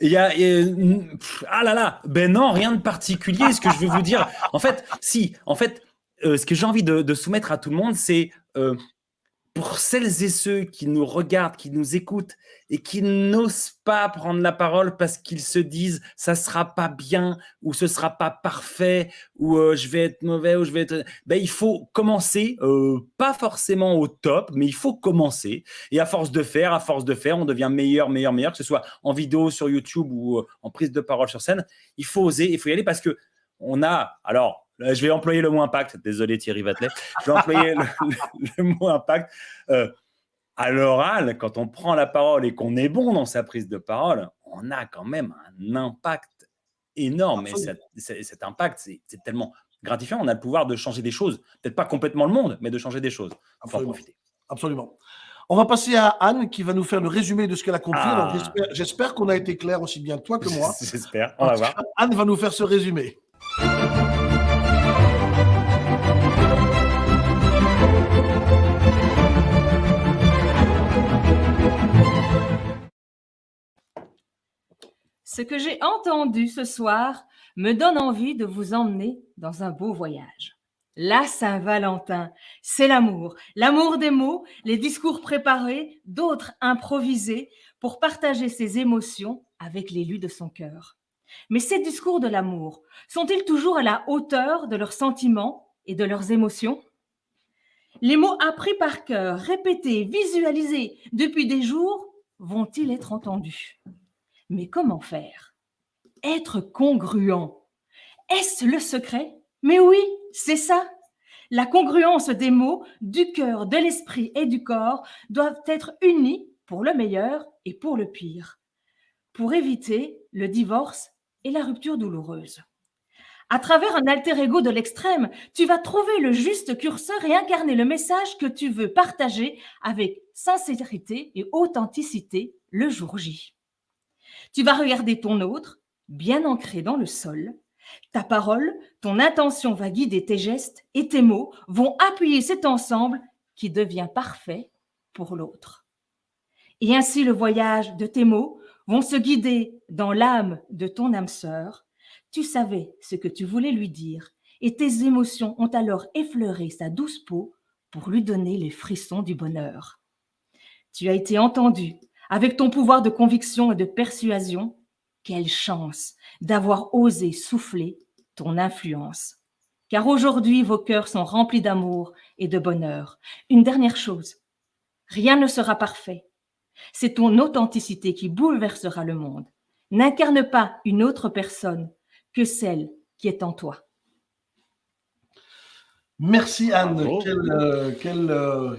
Il y a, euh, ah là là, ben non, rien de particulier. Ce que je veux vous dire, en fait, si, en fait, euh, ce que j'ai envie de, de soumettre à tout le monde, c'est euh, pour celles et ceux qui nous regardent, qui nous écoutent et qui n'osent pas prendre la parole parce qu'ils se disent ça sera pas bien ou ce sera pas parfait ou euh, je vais être mauvais ou je vais être, ben il faut commencer, euh, pas forcément au top, mais il faut commencer. Et à force de faire, à force de faire, on devient meilleur, meilleur, meilleur, que ce soit en vidéo sur YouTube ou euh, en prise de parole sur scène. Il faut oser, il faut y aller parce que on a, alors, je vais employer le mot impact. Désolé Thierry Vatelet. Je vais employer le, le- le mot impact. Euh, à l'oral, quand on prend la parole et qu'on est bon dans sa prise de parole, on a quand même un impact énorme. Et Absolument. cet, cet- cet impact, c'est tellement gratifiant. On a le pouvoir de changer des choses. Peut-être pas complètement le monde, mais de changer des choses. Il faut en Absolument. profiter. Absolument. On va passer à Anne qui va nous faire le résumé de ce qu'elle a compris. Ah. J'espère qu'on a été clair aussi bien toi que moi. J'espère. On va voir. Anne va nous faire ce résumé. Ce que j'ai entendu ce soir me donne envie de vous emmener dans un beau voyage. La Saint-Valentin, c'est l'amour, l'amour des mots, les discours préparés, d'autres improvisés pour partager ses émotions avec l'élu de son cœur. Mais ces discours de l'amour sont-ils toujours à la hauteur de leurs sentiments et de leurs émotions? Les mots appris par cœur, répétés, visualisés depuis des jours, vont-ils être entendus? Mais comment faire? Être congruent. Est-ce le secret? Mais oui, c'est ça. La congruence des mots, du cœur, de l'esprit et du corps doivent être unis pour le meilleur et pour le pire, pour éviter le divorce et la rupture douloureuse. À travers un alter ego de l'extrême, tu vas trouver le juste curseur et incarner le message que tu veux partager avec sincérité et authenticité le jour J. Tu vas regarder ton autre, bien ancré dans le sol. Ta parole, ton intention va guider tes gestes et tes mots vont appuyer cet ensemble qui devient parfait pour l'autre. Et ainsi le voyage de tes mots vont se guider dans l'âme de ton âme sœur. Tu savais ce que tu voulais lui dire et tes émotions ont alors effleuré sa douce peau pour lui donner les frissons du bonheur. Tu as été entendu avec ton pouvoir de conviction et de persuasion, quelle chance d'avoir osé souffler ton influence. Car aujourd'hui, vos cœurs sont remplis d'amour et de bonheur. Une dernière chose, rien ne sera parfait. C'est ton authenticité qui bouleversera le monde. N'incarne pas une autre personne que celle qui est en toi. Merci Anne. Bravo. Quelle, euh, quelle, euh,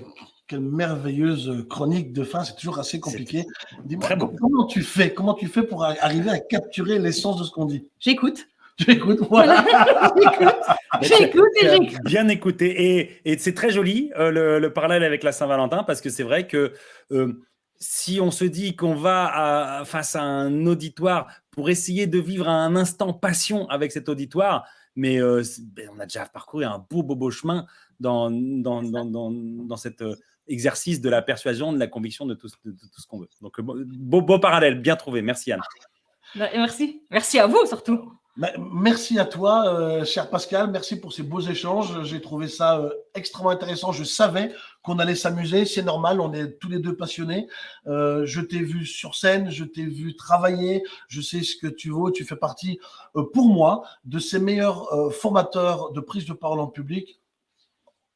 quelle merveilleuse chronique de fin. C'est toujours assez compliqué. Dis-moi, comment tu fais Comment tu fais pour arriver à capturer l'essence de ce qu'on dit? J'écoute. Tu écoutes Voilà. J'écoute. J'écoute et j'écoute. Bien écouté. Et, et c'est très joli euh, le, le parallèle avec la Saint-Valentin parce que c'est vrai que euh, si on se dit qu'on va à- face à un auditoire pour essayer de vivre un instant passion avec cet auditoire, mais euh, ben, on a déjà parcouru un beau, beau, beau chemin dans, dans, dans, dans, dans cet euh, exercice de la persuasion, de la conviction, de tout, ce- de tout ce qu'on veut. Donc, euh, beau, parallèle, bien trouvé. Merci Anne. Merci. Merci à vous surtout. Bah, Merci à toi, euh, cher Pascal. Merci pour ces beaux échanges. J'ai trouvé ça euh, extrêmement intéressant. Je savais qu'on allait s'amuser. C'est normal. On est tous les deux passionnés. Euh, je t'ai vu sur scène. Je t'ai vu travailler. Je sais ce que tu vaux. Tu fais partie, euh, pour moi, de ces meilleurs euh, formateurs de prise de parole en public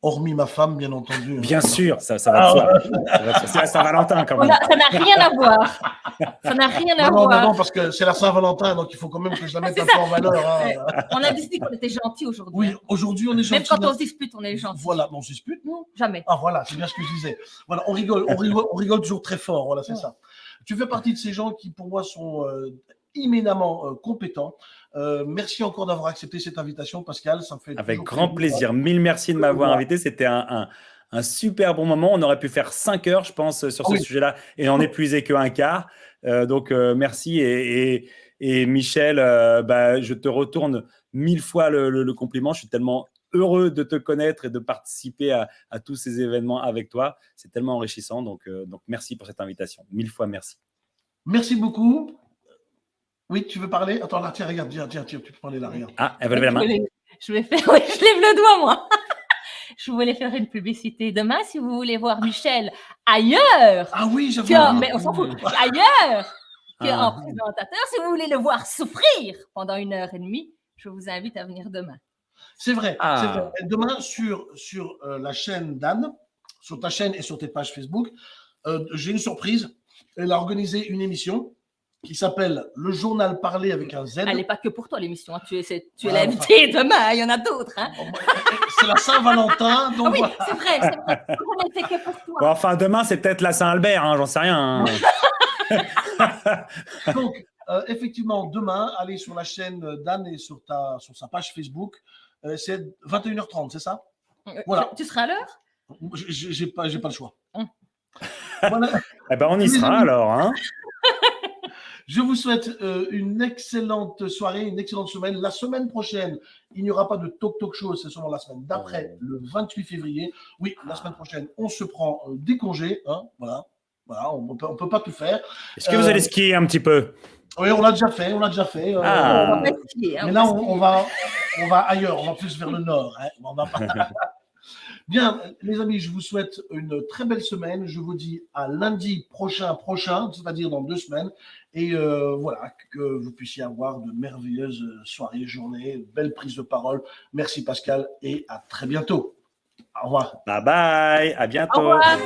Hormis ma femme, bien entendu. hein. Bien sûr, ça, ça va de soi. C'est la Saint-Valentin quand même. a- ça n'a rien à voir. Ça n'a rien à Non, voir. non, non, parce que c'est la Saint-Valentin, donc il faut quand même que je la mette un ça. peu en valeur. hein. Ouais. On a décidé qu'on était gentils aujourd'hui. Oui, aujourd'hui, on est Même gentil. quand on se dispute, on est gentil. Voilà, mais on se dispute, non Jamais. Ah voilà, c'est bien ce que je disais. Voilà, on rigole, on rigole, on rigole toujours très fort, voilà, c'est Ouais. ça. Tu fais partie de ces gens qui, pour moi, sont euh, immédiatement euh, compétents. Euh, merci encore d'avoir accepté cette invitation, Pascal. Ça me fait Avec grand plaisir. Mille merci de m'avoir invité. C'était un, un- un super bon moment. On aurait pu faire cinq heures, je pense, sur Ah ce oui. sujet-là et n'en épuiser qu'un quart. Euh, donc, euh, merci. Et, et- et Michel, euh, bah, je te retourne mille fois le, le- le compliment. Je suis tellement heureux de te connaître et de participer à, à tous ces événements avec toi. C'est tellement enrichissant. Donc, donc, merci pour cette invitation. Mille fois merci. Merci beaucoup. Oui, tu veux parler? Attends, là, tiens, regarde, tiens, tiens, tiens, tu peux parler là, regarde. Ah, elle veut lever la Je main. voulais- Je vais faire, oui, je lève le doigt, moi. Je voulais faire une publicité. Demain, si vous voulez voir Michel ailleurs, Ah oui, j'avoue. que- mais on s'en fout, ailleurs qu'en Ah. présentateur, si vous voulez le voir souffrir pendant une heure et demie, je vous invite à venir demain. C'est vrai, Ah. c'est vrai. Et Demain, sur, sur euh, la chaîne d'Anne, sur ta chaîne et sur tes pages Facebook, euh, j'ai une surprise. Elle a organisé une émission qui s'appelle Le Journal Parlé avec un Z. Elle n'est pas que pour toi l'émission. hein. Tu es, tu es Ah, l'invité demain. Il y en a d'autres. hein. Bon, bah, C'est la Saint-Valentin, donc Ah oui, voilà. c'est vrai. C'est vrai. On que pour toi. Bon, enfin, demain, c'est peut-être la Saint-Albert. hein, J'en sais rien. hein. Donc, euh, effectivement, demain, allez sur la chaîne d'Anne et sur, ta, sur sa page Facebook. Euh, c'est 21h30, c'est ça? Voilà. Tu seras à l'heure? J'ai pas, j'ai pas le choix. Hum. Voilà. Eh ben, on y sera alors. Hein. Je vous souhaite euh, une excellente soirée, une excellente semaine. La semaine prochaine, il n'y aura pas de Talk Talk Show, c'est seulement la semaine d'après, le 28 février. Oui, la semaine prochaine, on se prend euh, des congés. Hein, voilà. Voilà, on ne peut, pas tout faire. Est-ce que vous Euh, allez skier un petit peu? Oui, on l'a déjà fait, on l'a déjà fait. euh, Ah. On va skier, hein, mais là, on va, on va ailleurs, on va plus vers le nord. hein. On va pas- Bien, les amis, je vous souhaite une très belle semaine. Je vous dis à lundi prochain, prochain, c'est-à-dire dans deux semaines. Et euh, voilà, que vous puissiez avoir de merveilleuses soirées, journées, belles prises de parole. Merci Pascal et à très bientôt. Au revoir. Bye bye. À bientôt. Au revoir.